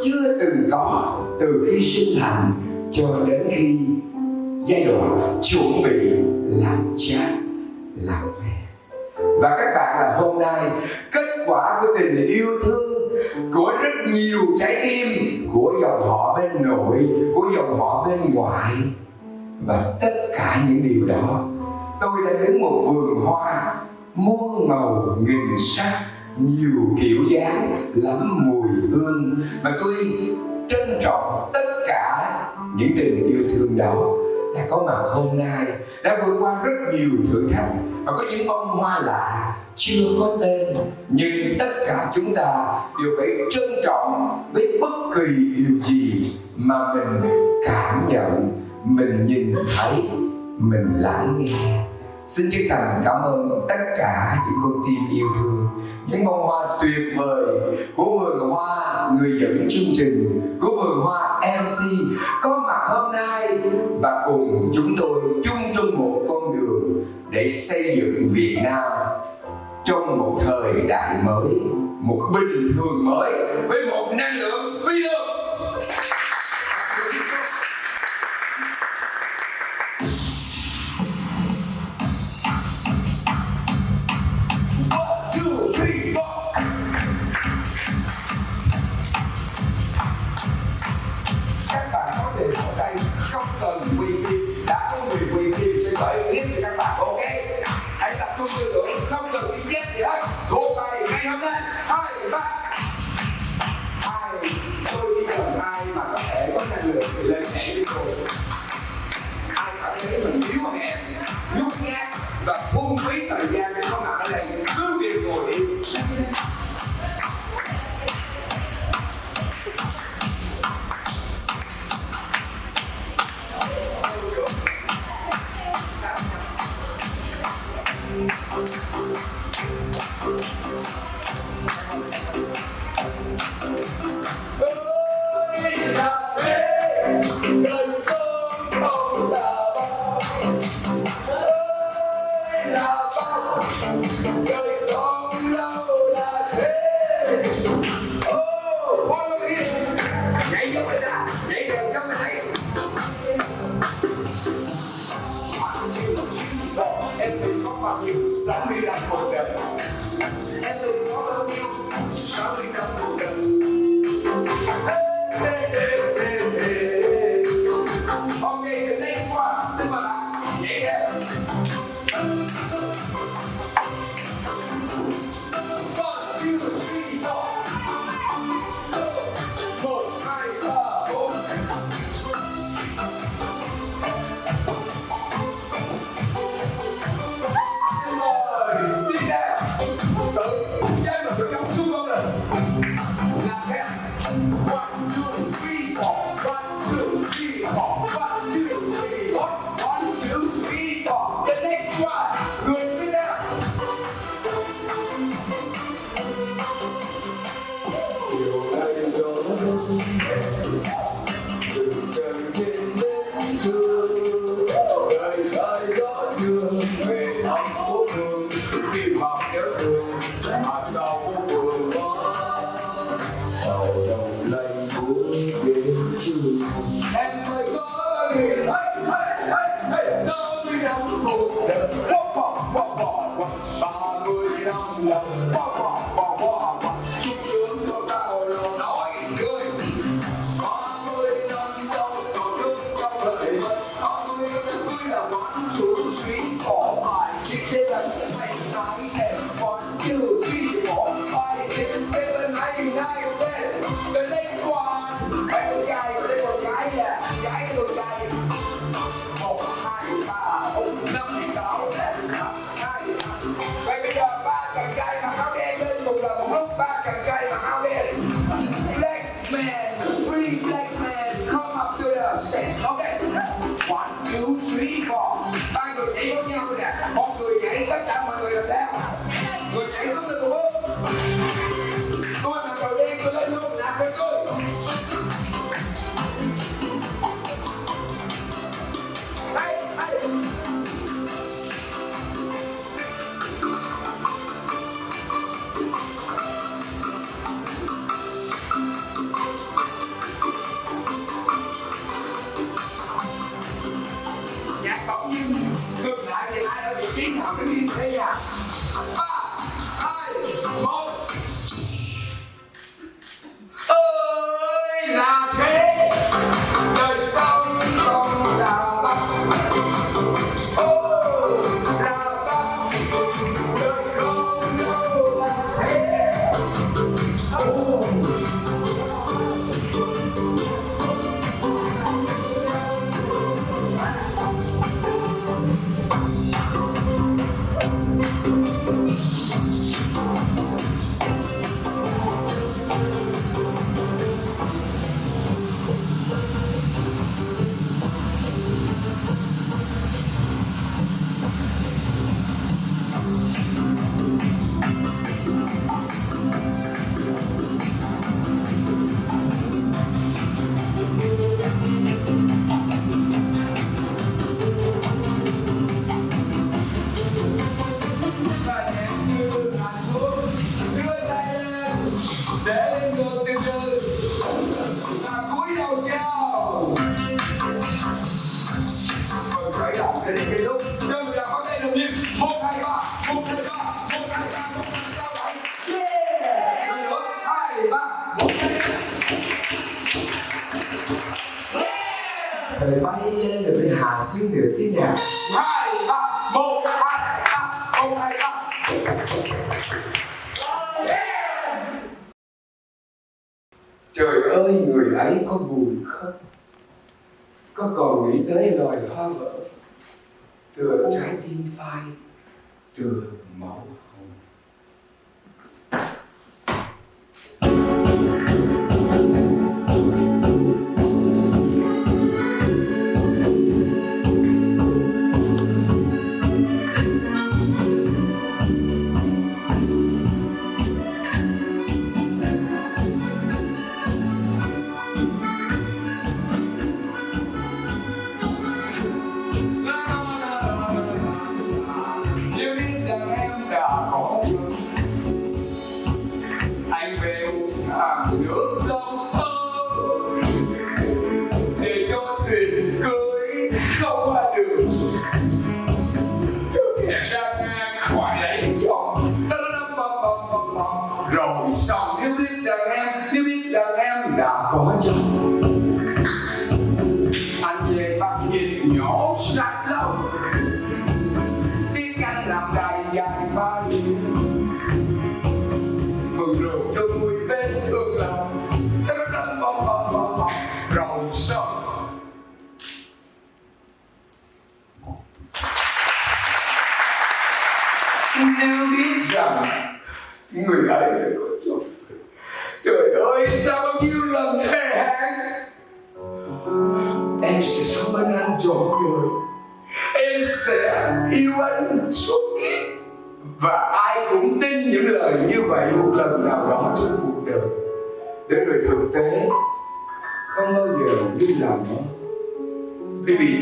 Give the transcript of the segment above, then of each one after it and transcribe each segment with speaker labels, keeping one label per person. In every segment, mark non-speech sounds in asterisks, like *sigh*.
Speaker 1: chưa từng có từ khi sinh thành cho đến khi giai đoạn chuẩn bị làm cha, làm mẹ. Và các bạn là hôm nay, kết quả của tình yêu thương của rất nhiều trái tim của dòng họ bên nội, của dòng họ bên ngoại. Và tất cả những điều đó, tôi đã đứng một vườn hoa muôn màu nghìn sắc nhiều kiểu dáng, lắm mùi hương. Mà tôi trân trọng tất cả những tình yêu thương đó đã có mặt hôm nay, đã vượt qua rất nhiều thử thách. Và có những bông hoa lạ chưa có tên, nhưng tất cả chúng ta đều phải trân trọng với bất kỳ điều gì mà mình cảm nhận, mình nhìn thấy, mình lắng nghe. Xin chân thành cảm ơn tất cả những con tim yêu thương, Những bông hoa tuyệt vời của vườn hoa người dẫn chương trình, Của vườn hoa MC có mặt hôm nay Và cùng chúng tôi chung trong một con đường Để xây dựng Việt Nam trong một thời đại mới, Một bình thường mới với một năng lượng phi thường.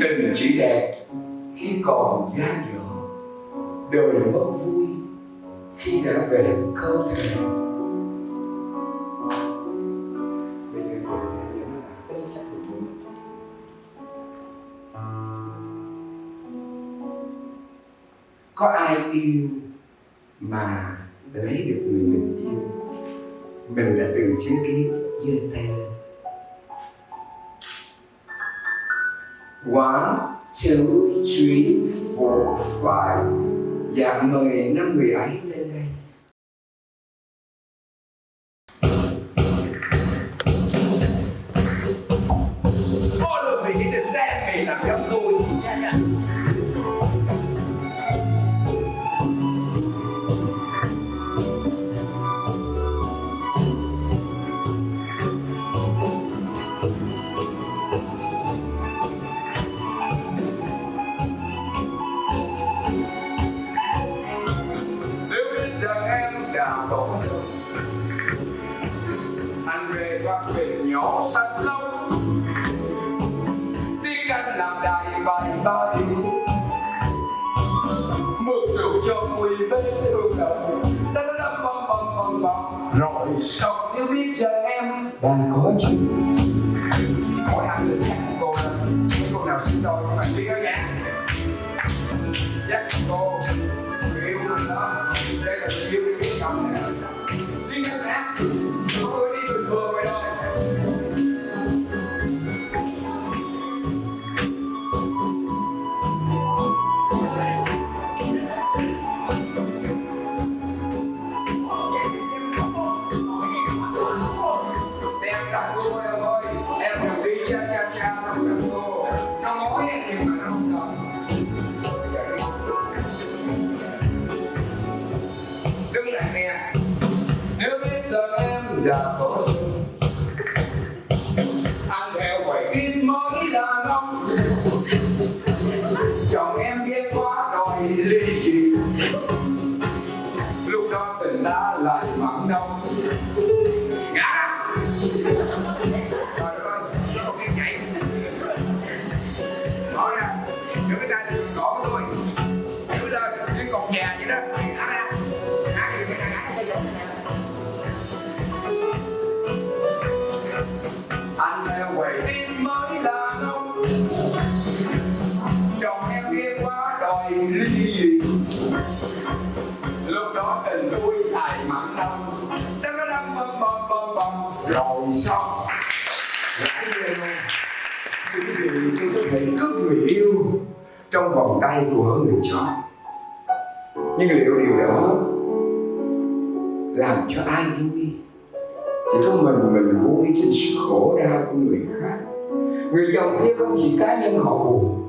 Speaker 1: Tình chỉ đẹp, khi còn gian dở, đời mất vui khi đã về không thể. Bây giờ nó là cái sách của mình. Có ai yêu mà lấy được người mình yêu? Mình đã từng chứng kiến giơ tay lên chữ chuyến phổ phải. Và mời năm người ấy lên. Ai tay của người chọn Nhưng liệu điều đó Làm cho ai vui? Chỉ có mình mình vui trên sự khổ đau của người khác. Người chồng kia không chỉ cá nhân họ buồn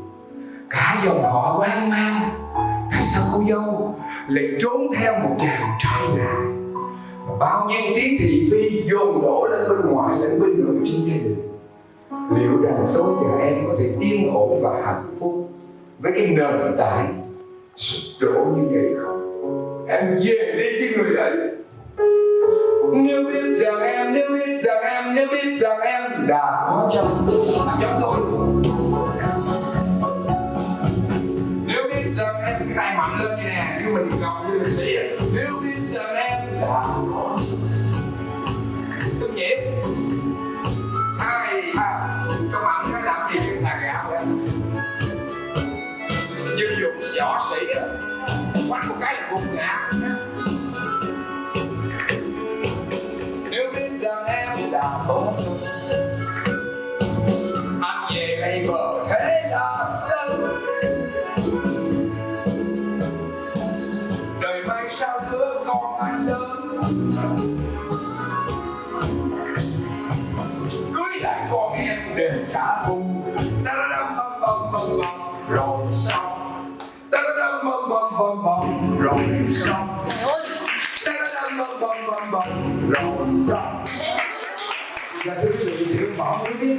Speaker 1: Cả dòng họ hoang mang. Tại sao cô dâu lại trốn theo một chàng trai lạ? Và bao nhiêu tiếng thị phi dồn đổ lên bên ngoài lẫn bên nội trong gia đình. Liệu rằng tôi và em có thể yên ổn và hạnh phúc với cái nền tảng sụp đổ như vậy không? Em về đi với người ấy nếu biết rằng em, nếu biết rằng em, nếu biết rằng em đã có chồng chồng tôi. Nếu biết rằng em cái tay mạnh lên như nè như mình gặp như liệt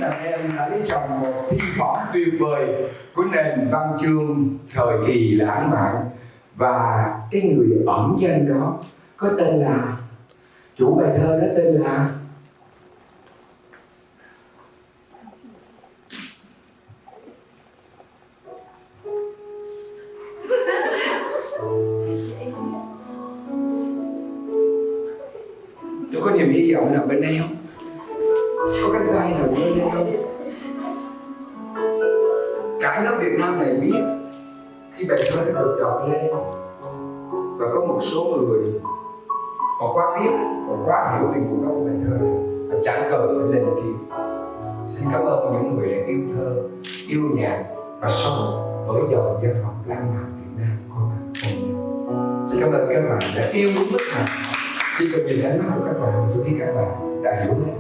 Speaker 1: là em đã lấy chồng một thi phẩm tuyệt vời của nền văn chương thời kỳ lãng mạn. Và cái người ẩn danh đó có tên là, chủ bài thơ đó tên là, tôi có niềm hy vọng nằm bên đây không? Lên xin cảm ơn những người đã yêu thơ, yêu nhạc và sống với dòng dân học lãng mạn Việt Nam có mặt hôm xin cảm ơn các bạn đã yêu đúng mức nào khi cần nhìn ánh mắt của các bạn, tôi biết các bạn đã hiểu lên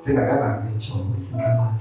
Speaker 1: xin mời các bạn về chỗ xin cảm ơn.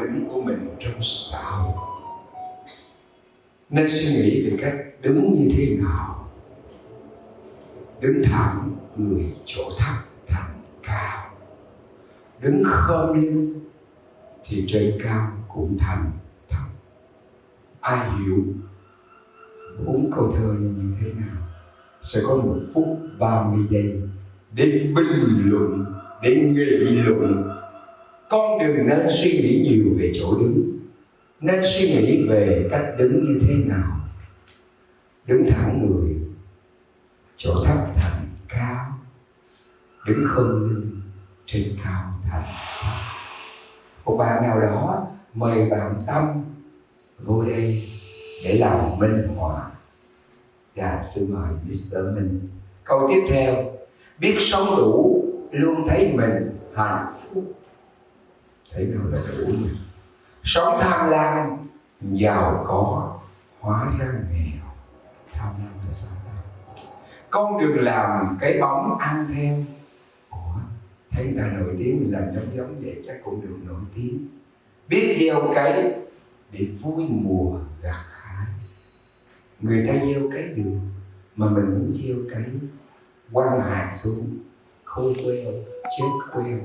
Speaker 1: Đứng của mình trong xã hội nên suy nghĩ về cách đứng như thế nào? Đứng thẳng, người chỗ thấp thẳng cao. Đứng khom lưng, thì trên cao cũng thành thấp ai hiểu bốn câu thơ này như thế nào? Sẽ có một phút 30 giây để bình luận, để nghị luận con đừng nên suy nghĩ nhiều về chỗ đứng, nên suy nghĩ về cách đứng như thế nào. Đứng thẳng người, chỗ thấp thành cao. Đứng không lưng, trên cao thành thấp. Một bạn nào đó mời bạn tâm, vô đây, để làm minh họa. Và xin mời Mr. Minh. Câu tiếp theo, biết sống đủ, luôn thấy mình hạnh phúc thế nào là đủ mình sống tham lam giàu có hóa ra nghèo. Tham lam là sao ta? Con đường làm cái bóng ăn theo Ủa, thấy người ta nổi tiếng mình làm giống giống vậy chắc cũng được nổi tiếng. Biết gieo cái để vui mùa gặt hái. Người ta gieo cái được mà mình muốn gieo cái quăng hạt xuống không queo chết queo.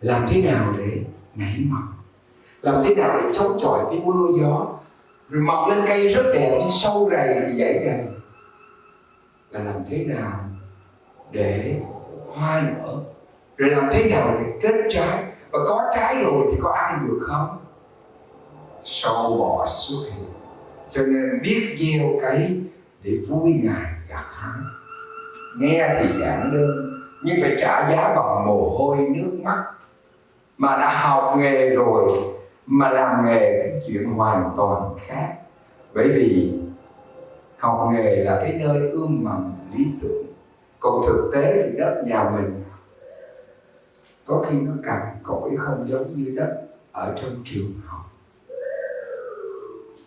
Speaker 1: Làm thế nào để nảy mầm làm thế nào để chống chọi cái mưa gió, rồi mọc lên cây rất đẹp nhưng sâu rầy thì dãy đầy là làm thế nào để hoa nở? Rồi làm thế nào để kết trái? Và có trái rồi thì có ăn được không? Sâu bọ xuất hiện cho nên biết gieo cấy để vui ngài gặt hắn nghe thì giản đơn, nhưng phải trả giá bằng mồ hôi, nước mắt mà đã học nghề rồi, mà làm nghề chuyện hoàn toàn khác. Bởi vì học nghề là cái nơi ươm mầm lý tưởng. Còn thực tế thì đất nhà mình, có khi nó cằn cỗi không giống như đất ở trong trường học.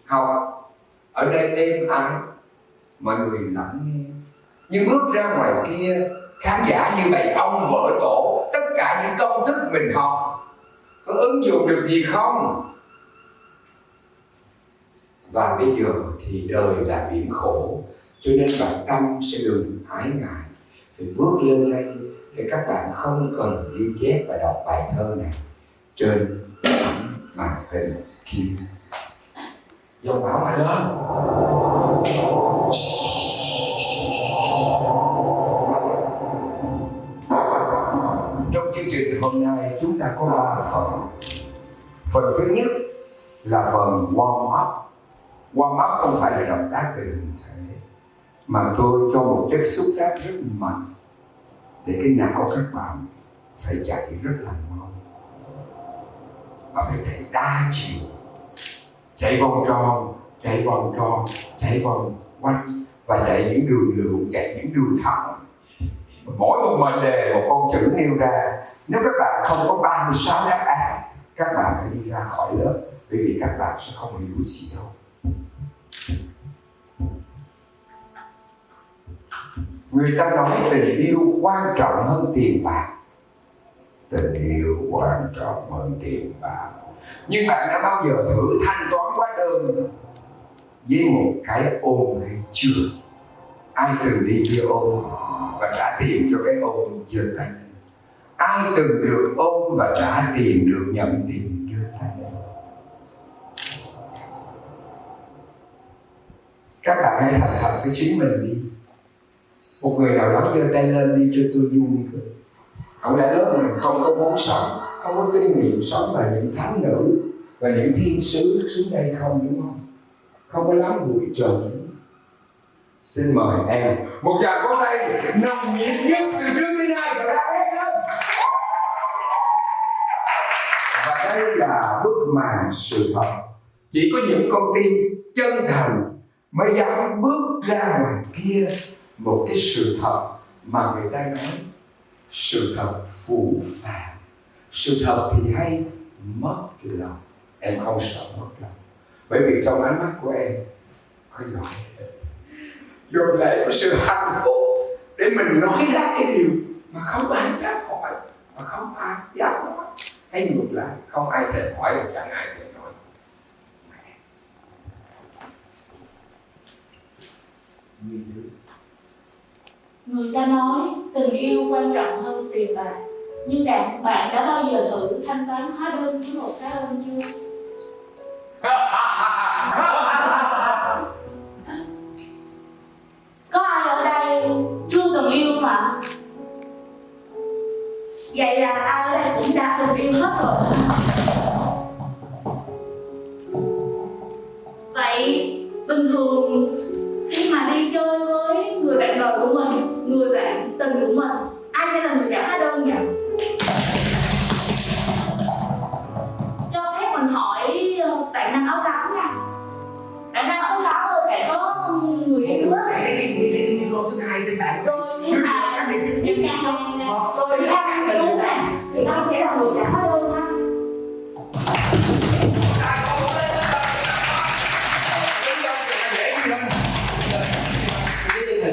Speaker 1: Học ở đây êm ái, mọi người lắng nghe. Nhưng bước ra ngoài kia, khán giả như bầy ông vợ tổ cả những công thức mình học, có ứng dụng được gì không? Và bây giờ thì đời là biển khổ, cho nên bạn tâm sẽ đừng ái ngại. Phải bước lên đây để các bạn không cần ghi chép và đọc bài thơ này. Trên tấm màn hình kia. Dòng bảo mà lên. Ta có ba phần. Phần thứ nhất là phần warm up. Warm up không phải là động tác về hình thể, mà tôi cho một chất xúc tác rất mạnh để cái não các bạn phải chạy rất là mau và phải chạy đa chiều. Chạy vòng tròn, chạy vòng tròn, chạy vòng quanh và chạy những đường lượn, chạy những đường thẳng mỗi một mệnh đề một con chữ nêu ra, nếu các bạn không có 36 đáp án, các bạn phải đi ra khỏi lớp, bởi vì các bạn sẽ không hiểu gì đâu. Người ta nói tình yêu quan trọng hơn tiền bạc. Tình yêu quan trọng hơn tiền bạc. Nhưng bạn đã bao giờ thử thanh toán hóa đơn với một cái ôm hay chưa? Ai từng đi với ôm và trả tiền cho cái ôm chưa tay ai từng được ôm và trả tiền được nhận tiền chưa tay các bạn hãy thành thật với chính mình đi. Một người nào đó giơ tay lên đi cho tôi vui cơ. Không lẽ lớp mình không có muốn sống, không có kinh nghiệm sống và những thánh nữ và những thiên sứ xuống đây không, đúng không? Không có lắm bụi trần xin mời em. Một tràng có tay nồng nhiệt nhất từ trước đến nay và đã hết lên và đây là bức màn sự thật. Chỉ có những con tim chân thành mới dám bước ra ngoài kia một cái sự thật mà người ta nói sự thật phù phàng. Sự thật thì hay mất lòng. Em không sợ mất lòng. Bởi vì trong ánh mắt của em có giỏi dồn lại có sự hạnh phúc để mình nói ra cái điều mà không ai dám hỏi mà không ai dám nói. Hay ngược lại không ai thèm hỏi và chẳng ai thèm nói.
Speaker 2: Người ta nói tình yêu quan trọng hơn tiền bạc. Nhưng bạn, bạn đã bao giờ thử thanh toán hóa đơn với một cái ơn chưa? *laughs* không ạ? Vậy là ai ở đây cũng đã từng yêu hết rồi Vậy bình thường khi mà đi chơi với người bạn đời của mình, người bạn tình của mình rồi thì ai đúng này thì ai sẽ là người trả hóa đơn ha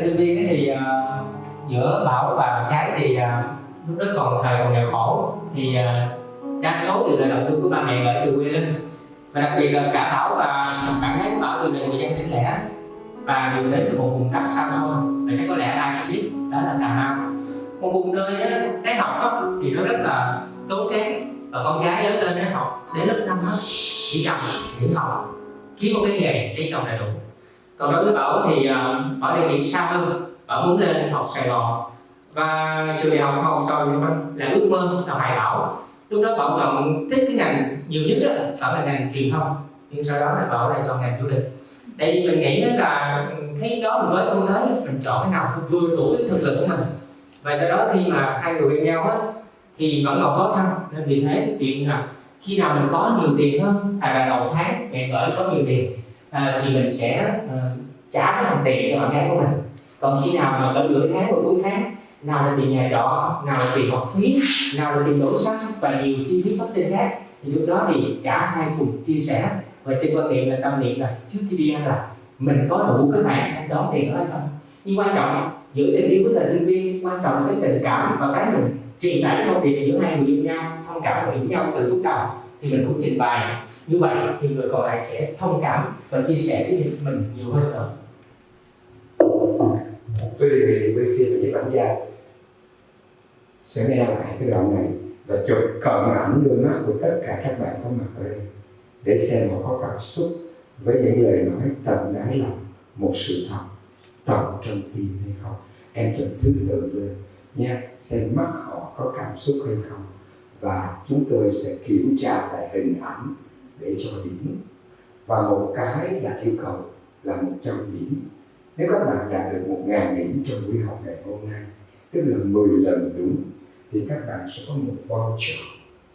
Speaker 3: sinh viên ấy thì uh, giữa bảo và cái thì uh, lúc đó còn thời còn nghèo khổ. Thì uh, đa số đều là đầu tư của ba mẹ gửi từ quê lên. Và đặc biệt là cả bảo và bạn gái của bảo từ là người dân tỉnh lẻ. Và đều đến từ một vùng đất xa xôi. Và chắc có lẽ ai cũng biết đó là cà mau một vùng nơi đó, cái học đó, thì nó rất là tốn kém. Và con gái lớn lên nó học đến lớp năm hết chỉ chồng nghỉ học kiếm một cái nghề để chồng là đủ. Còn đối với bảo thì uh, bảo đề nghị xa hơn. Bảo muốn lên học sài gòn. Và trường đại học học sau nhưng là ước mơ là hải bảo. Lúc đó bảo chọn thích cái ngành nhiều nhất đó, bảo là ngành truyền thông. Nhưng sau đó là bảo lại chọn ngành du lịch. Tại vì mình nghĩ là thấy đó mình với không thấy mình chọn cái nào vừa đủ cái thực lực của mình và do đó khi mà hai người bên nhau á thì vẫn còn khó khăn. Nên vì thế cái chuyện là khi nào mình có nhiều tiền hơn hay là đầu tháng mẹ vợ có nhiều tiền à, thì mình sẽ à, trả cái hàng tiền cho bạn gái của mình. Còn khi nào mà cỡ nửa tháng và cuối tháng nào là tiền nhà trọ nào là tiền học phí nào là tiền đổ xăng và nhiều chi phí phát sinh khác thì lúc đó thì cả hai cùng chia sẻ. Và trên quan niệm là tâm niệm là trước khi đi ăn là mình có đủ cái khoản thanh toán tiền đó hay không? Nhưng quan trọng giữa tình yêu với thời sinh viên, quan trọng là cái tình cảm và cái mình truyền tải cái thông điệp giữa hai người yêu nhau, thông cảm và hiểu nhau từ lúc đầu, thì mình cũng trình bày. Như vậy thì người còn lại sẽ thông cảm và chia sẻ với mình nhiều hơn nữa
Speaker 1: tôi đề nghị quay phim và bản gia sẽ nghe lại cái đoạn này và chụp cận ảnh đôi mắt của tất cả các bạn có mặt ở đây để xem họ có cảm xúc với những lời nói tận đáy lòng, một sự thật tận trong tim hay không? Em cần thứ tự lên. Nha, xem mắt họ có cảm xúc hay không? Và chúng tôi sẽ kiểm tra lại hình ảnh để cho điểm. Và một cái là yêu cầu là 100 điểm. Nếu các bạn đạt được 1.000 điểm trong buổi học ngày hôm nay, tức là 10 lần đúng, thì các bạn sẽ có một voucher.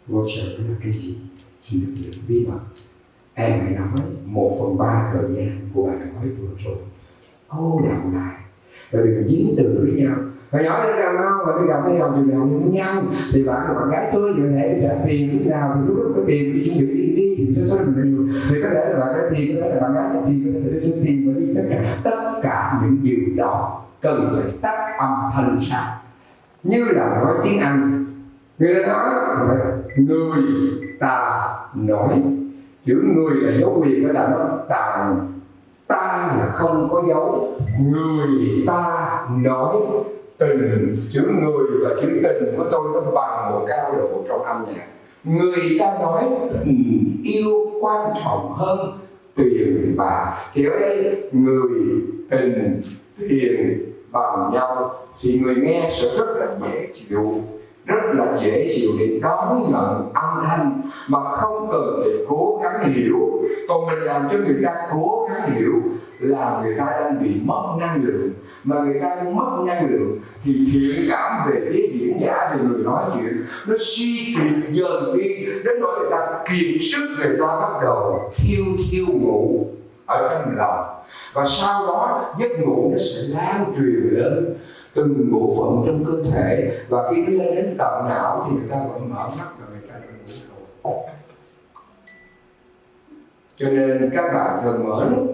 Speaker 1: Voucher đó là cái gì? Xin được giữ bí mật. Em hãy nói một phần ba thời gian của bạn nói vừa rồi cô đọng lại. Và đừng dính từ với nhau. Và nhỏ đến cà mau và đi gặp cái đồng trường đại học với nhau. Thì bạn và bạn gái tôi có thể trả tiền lúc nào thì lúc đó có tiền đi chuẩn bị đi đi thì cho số mình nhiều. Thì có thể là bạn cái tiền, có thể là bạn gái trả tiền, có thể là cho tiền và đi tất cả tất cả những điều đó cần phải tắt âm thanh sao. Như là nói tiếng Anh. Người ta nói là người ta nói. Chữ người là dấu quyền phải là nó tàn ta là không có dấu. Người ta nói tình, chữ người và chữ tình của tôi nó bằng một cao độ trong âm nhạc. Người ta nói tình yêu quan trọng hơn tiền bạc. Thì ở đây, người tình, tiền bằng nhau. Thì người nghe sẽ rất là dễ chịu, rất là dễ chịu để đón nhận âm thanh mà không cần phải cố gắng hiểu. Còn mình làm cho người ta cố gắng hiểu là người ta đang bị mất năng lượng. Mà người ta đang mất năng lượng thì thiện cảm về phía diễn giả, về người nói chuyện, nó suy kiệt dần đi. Đến nỗi người ta kiệt sức, người ta bắt đầu thiêu thiêu ngủ ở trong lòng. Và sau đó, giấc ngủ nó sẽ lan truyền lên từng bộ phận trong cơ thể. Và khi nó lên đến tận não thì người ta vẫn mở mắt và người ta đã ngủ rồi. Cho nên các bạn thân mến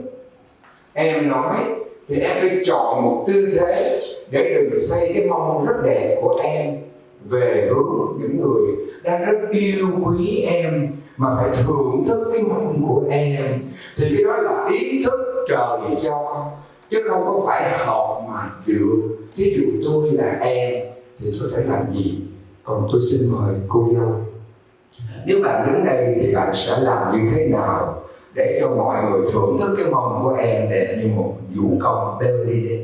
Speaker 1: em nói, thì em phải chọn một tư thế để đừng xây cái mong rất đẹp của em về hướng những người đang rất yêu quý em, mà phải thưởng thức cái mong của em. Thì cái đó là ý thức trời cho, chứ không có phải học mà chịu. Ví dụ tôi là em, thì tôi phải làm gì? Còn tôi xin mời cô dâu nếu bạn đứng đây thì bạn sẽ làm như thế nào? Để cho mọi người thưởng thức cái mong của em đẹp như một vũ công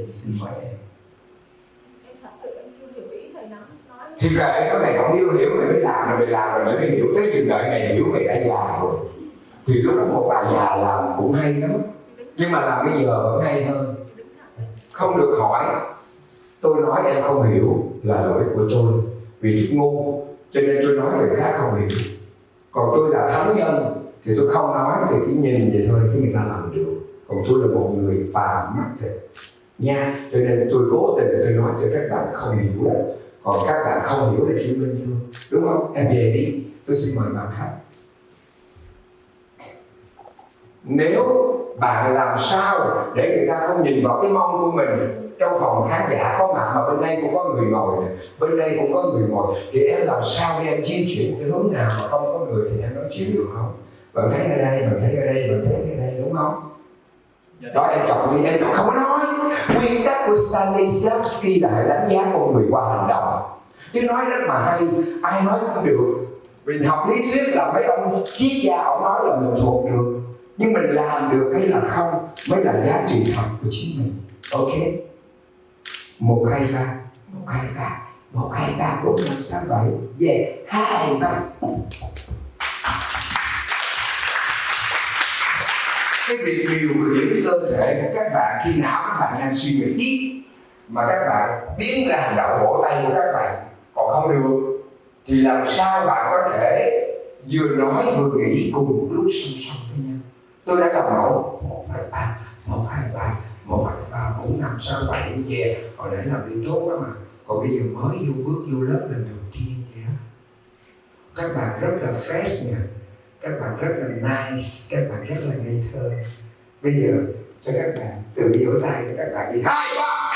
Speaker 1: xin mời em.
Speaker 4: Thật sự em chưa hiểu ý thầy nói.
Speaker 1: Thì kệ nó mày không yêu hiểu mày mới làm rồi mày làm rồi mày mới hiểu. Tới chừng đợi mày hiểu mày đã già rồi thì lúc đó một bà già làm cũng hay lắm. Nhưng mà làm bây giờ vẫn hay hơn. Không được hỏi. Tôi nói em không hiểu là lỗi của tôi vì ngu cho nên tôi nói người khác không hiểu. Còn tôi là thánh nhân thì tôi không nói thì cái nhìn vậy thôi cái người ta làm được. Còn tôi là một người phàm mắt thịt nha cho nên tôi cố tình tôi nói cho các bạn không hiểu còn các bạn không hiểu thì chỉ bình thường đúng không? Em về đi. Tôi xin mời bạn khách. nếu bạn làm sao để người ta không nhìn vào cái mông của mình? Trong phòng khán giả có mặt mà bên đây cũng có người ngồi này, bên đây cũng có người ngồi. Thì em làm sao để em di chuyển cái hướng nào mà không có người thì em nói chuyện được không? Bạn thấy ở đây bạn thấy ở đây bạn thấy ở đây đúng không? Đó em chọn đi em chọn không có nói. Nguyên tắc của Stanislavski là hãy đánh giá con người qua hành động. Chứ nói rất mà hay ai nói cũng được. Vì học lý thuyết là mấy ông triết gia ông nói là mình thuộc được. Nhưng mình làm được hay là không mới là giá trị thật của chính mình. Ok. Một hai ba. Một hai ba. Một hai ba bốn năm sáu bảy. Yeah. Hai ba cái việc điều khiển cơ thể của các bạn khi não các bạn đang suy nghĩ ít mà các bạn biến ra hành động vỗ tay của các bạn, còn không được, thì làm sao bạn có thể vừa nói vừa nghĩ cùng một lúc song song với nhau? Tôi đã làm mẫu. Một, hai, ba, một, hai, ba, một, hai, ba, bốn, năm, sáu, bảy về hồi nãy làm đi tốt đó mà. Còn bây giờ mới vô bước vô lớp lần đầu tiên vậy đó các bạn rất là fresh nha các bạn rất là nice, các bạn rất là ngây thơ. Bây giờ cho các bạn tự vỗ tay cho các bạn đi. Hai, ba.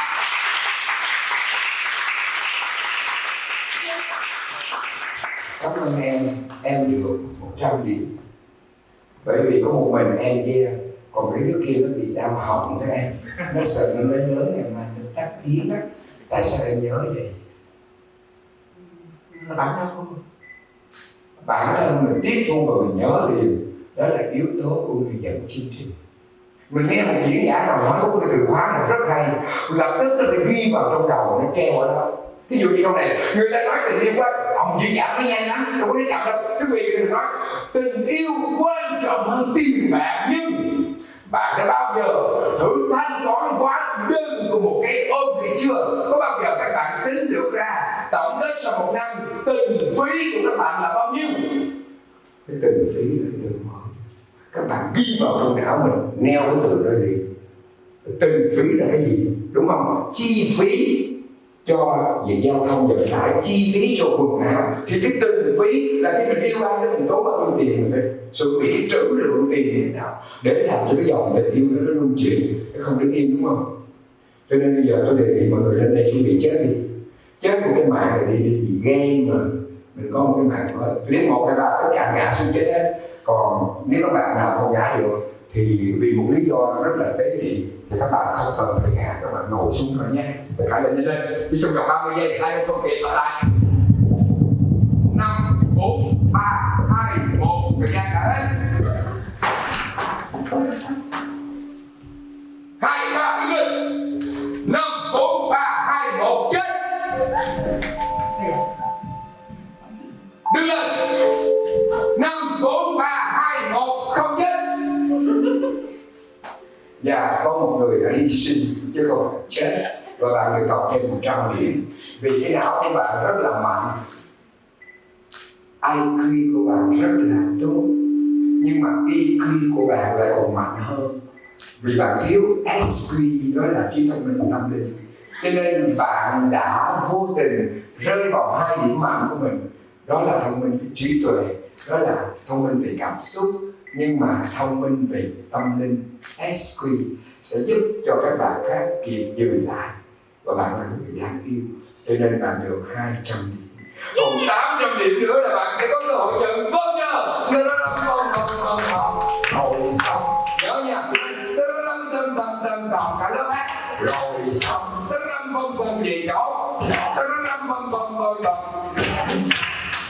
Speaker 1: Cảm ơn em em được 100 điểm. Bởi vì có một mình em kia còn mấy đứa kia nó bị đau họng đó em. Nó sợ nó lớn lớn ngày mai nó tắt tiếng á. Tại sao em nhớ vậy?
Speaker 3: Là bản thân không
Speaker 1: bản thân mình tiếp thu và mình nhớ liền, đó là yếu tố của người dẫn chương trình. Mình nghe một diễn giả nào nói có cái từ khóa nào rất hay, lập tức nó phải ghi vào trong đầu, nó treo ở đó. Ví dụ như câu này, người ta nói tình yêu quá, ông diễn giả nó nhanh lắm, đâu có đến chậm đâu. Quý vị đừng nói, tình yêu quan trọng hơn tiền bạc, nhưng bạn đã bao giờ thử thanh toán quá đơn của một cái ôm thị chưa? Có bao giờ các bạn tính được ra tổng kết sau một năm từng phí của các bạn là bao nhiêu? Cái từng phí là cái từ các bạn ghi vào trong não mình, neo cái từ đó đi. Từng phí là cái gì? Đúng không? Chi phí cho về giao thông vận tải, chi phí cho quần áo. Thì cái từng phí là khi mình yêu ai đó mình tốn bao nhiêu tiền mình phải sự bị trữ lượng tiền như thế nào để làm cho cái dòng tình yêu đó nó luân chuyển, nó không đứng yên, đúng không? Cho nên bây giờ tôi đề nghị mọi người lên đây chuẩn bị chết đi. Chết một cái mạng này đi đi vì ghen mà. Mình có một cái mạng mới nếu một, hai, ba, tất cả ngã xuống chết hết. Còn nếu các bạn nào không ngã được thì vì một lý do rất là tế nhị thì các bạn không cần phải ngả các bạn ngồi xuống thôi nhé. Để cả lên lên chứ trong vòng 30 giây thì hai bên công kiện ở lại năm, bốn, ba, hai, một. Thời gian đã hết hai, ba. Và có một người đã hy sinh chứ không phải chết và bạn được cộng thêm 100 điểm. Vì cái não của bạn rất là mạnh. IQ của bạn rất là tốt. Nhưng mà EQ của bạn lại còn mạnh hơn. Vì bạn thiếu SQ đó là trí thông minh tâm linh. Cho nên bạn đã vô tình rơi vào hai điểm mạnh của mình. Đó là thông minh về trí tuệ, đó là thông minh về cảm xúc, nhưng mà thông minh về tâm linh. SQ sẽ giúp cho các bạn khác kịp dừng lại và bạn là người đáng yêu. Cho nên bạn được 200 điểm. Còn 800 điểm nữa là bạn sẽ có cơ hội nhận vâng chưa răm vâng vâng vâng vâng rồi xong. Nhớ nha. Răm tơ tơ tơ tơ cả lớp hát rồi xong. Tơ răm vâng vâng về chỗ Tơ răm vâng vâng vâng vâng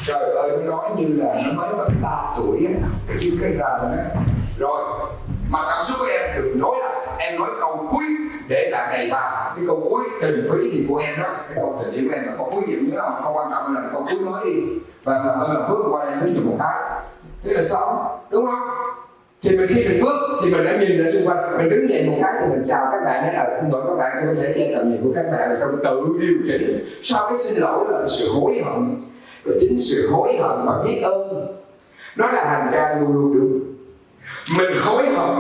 Speaker 1: trời ơi nó nói như là nó mới có 3 tuổi á. Chứ cái rần á rồi mà cảm xúc của em em nói câu cuối để là này vào cái câu cuối, tình phí thì của em đó, cái câu tình yêu của em là câu cuối gì nhớ không? Không quan trọng là câu cuối nói đi. Và làm ơn làm phước qua đây tính một cái thế là xong, đúng không? Thì mình khi mình bước, thì mình đã nhìn ra xung quanh. Mình đứng dậy một cái thì mình chào các bạn, nói là xin lỗi các bạn, tôi có thể che tầm nhìn của các bạn. Rồi sau mình tự điều chỉnh. Sau cái xin lỗi là sự hối hận. Và chính sự hối hận và biết ơn, nó là hành trang luôn luôn được. Mình hối hận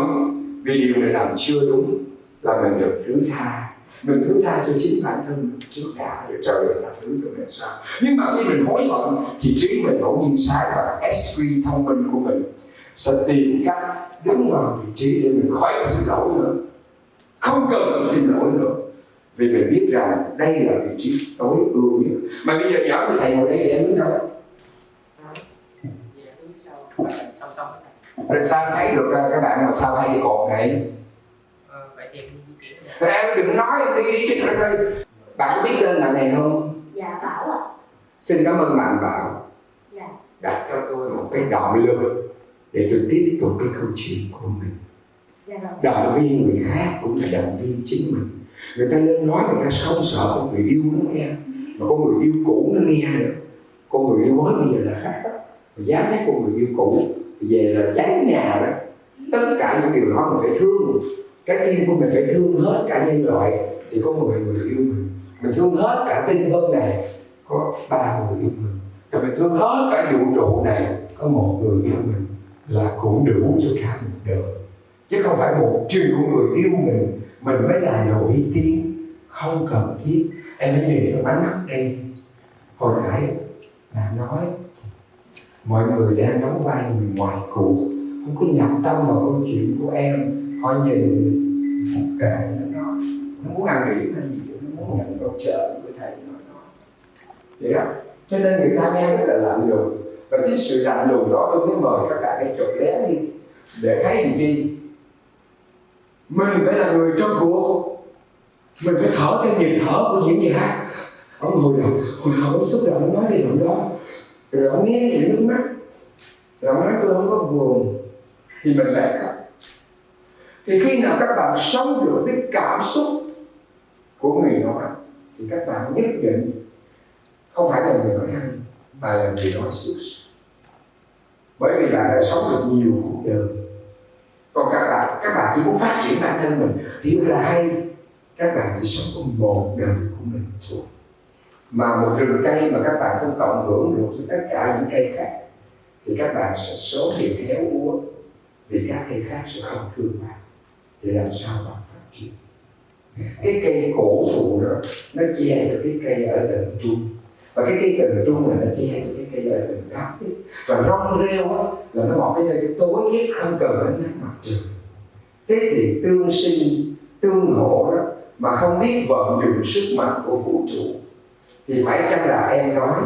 Speaker 1: vì điều mình làm chưa đúng là mình được thứ tha. Mình thứ tha cho chính bản thân mình trước đã được trời tha thứ cho mình sao. Nhưng mà khi mình hối hận, thì trí mình bỗng nhiên sai và SQ thông minh của mình sẽ tìm cách đứng vào vị trí để mình khỏi phải xin lỗi nữa. Không cần xin lỗi nữa. Vì mình biết rằng đây là vị trí tối ưu nhất. Mà bây giờ nhỏ thì thầy ngồi đây thì em biết đâu.
Speaker 3: Dạ, Dạ, thứ sau song song
Speaker 1: rồi sao thấy được các bạn mà sao thấy cái cột này
Speaker 3: ờ.
Speaker 1: Rồi em đừng nói em đi đi chứ ơi. Bạn có biết tên bạn này không?
Speaker 2: Dạ bảo ạ.
Speaker 1: Xin cảm ơn bạn bảo.
Speaker 2: Dạ.
Speaker 1: Đặt cho tôi một cái động lực để tôi tiếp tục cái câu chuyện của mình.
Speaker 2: Dạ
Speaker 1: động viên người khác cũng là động viên chính mình. Người ta lên nói người ta không sợ con người yêu nó nghe. Mà con người yêu cũ nó nghe nữa. Con người yêu mới bây giờ là khác đó. Dám nhắc con người yêu cũ về là cháy nhà đó, tất cả những điều đó mình phải thương. Cái tim của mình phải thương hết cả nhân loại, thì có một người yêu mình. Mình thương hết cả tinh vân này, có ba người yêu mình. Rồi mình thương hết cả vũ trụ này, có một người yêu mình là cũng đủ cho cả một đời. Chứ không phải một triệu người yêu mình mình mới là nổi tiếng. Không cần thiết. Em hãy nhìn cái ánh mắt đây. Hồi nãy là nói mọi người đang đóng vai người ngoài cuộc. Không có nhập tâm vào câu chuyện của em. Họ nhìn phục kệ nó. Nói nó muốn ăn điểm hay gì nó muốn nhận câu trợ của thầy nó nói vậy đó. Cho nên người ta nghe rất là lạnh lùng. Và chính sự lạnh lùng đó tôi mới mời các bạn hãy chụp lén đi. Để thấy làm gì? Mình phải là người trong cuộc. Mình phải thở cái nhịp thở của diễn hát ông hồi đầu hồi đầu ông xúc động, nói cái động đó rồi ông nghe những nước mắt. Rồi ông nói tôi không có buồn. Thì mình lại khóc. Thì khi nào các bạn sống được với cảm xúc của người nói thì các bạn nhất định không phải là người nói hay, mà là người nói xuất bởi vì bạn đã sống được nhiều cuộc đời. Còn các bạn các bạn chỉ muốn phát triển bản thân mình. Thì là hay. Các bạn chỉ sống có một đời của mình thôi mà một rừng cây mà các bạn không cộng hưởng được với tất cả những cây khác, thì các bạn sẽ số bị héo úa, vì các cây khác sẽ không thương bạn. Thì làm sao bạn phát triển? Cái cây cổ thụ đó, nó che cho cái cây ở tầng trung. Và cái cây tầng trung là nó che cho cái cây ở tầng thấp và rong rêu á, là nó một cái nơi tối nhất, không cần ánh nắng mặt trời. Thế thì tương sinh, tương hỗ đó, mà không biết vận dụng sức mạnh của vũ trụ thì phải chăng là em nói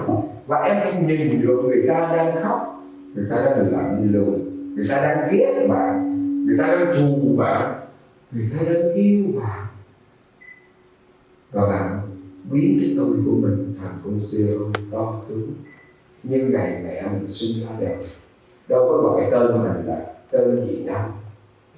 Speaker 1: và em phải nhìn được người ta đang khóc người ta đang lạnh lùng người ta đang ghét bạn người ta đang thù bạn người ta đang yêu bạn. Và bạn biến cái tôi của mình thành con zero to tướng như ngày mẹ mình sinh ra đời đâu có gọi cái tên mình là tên gì đâu.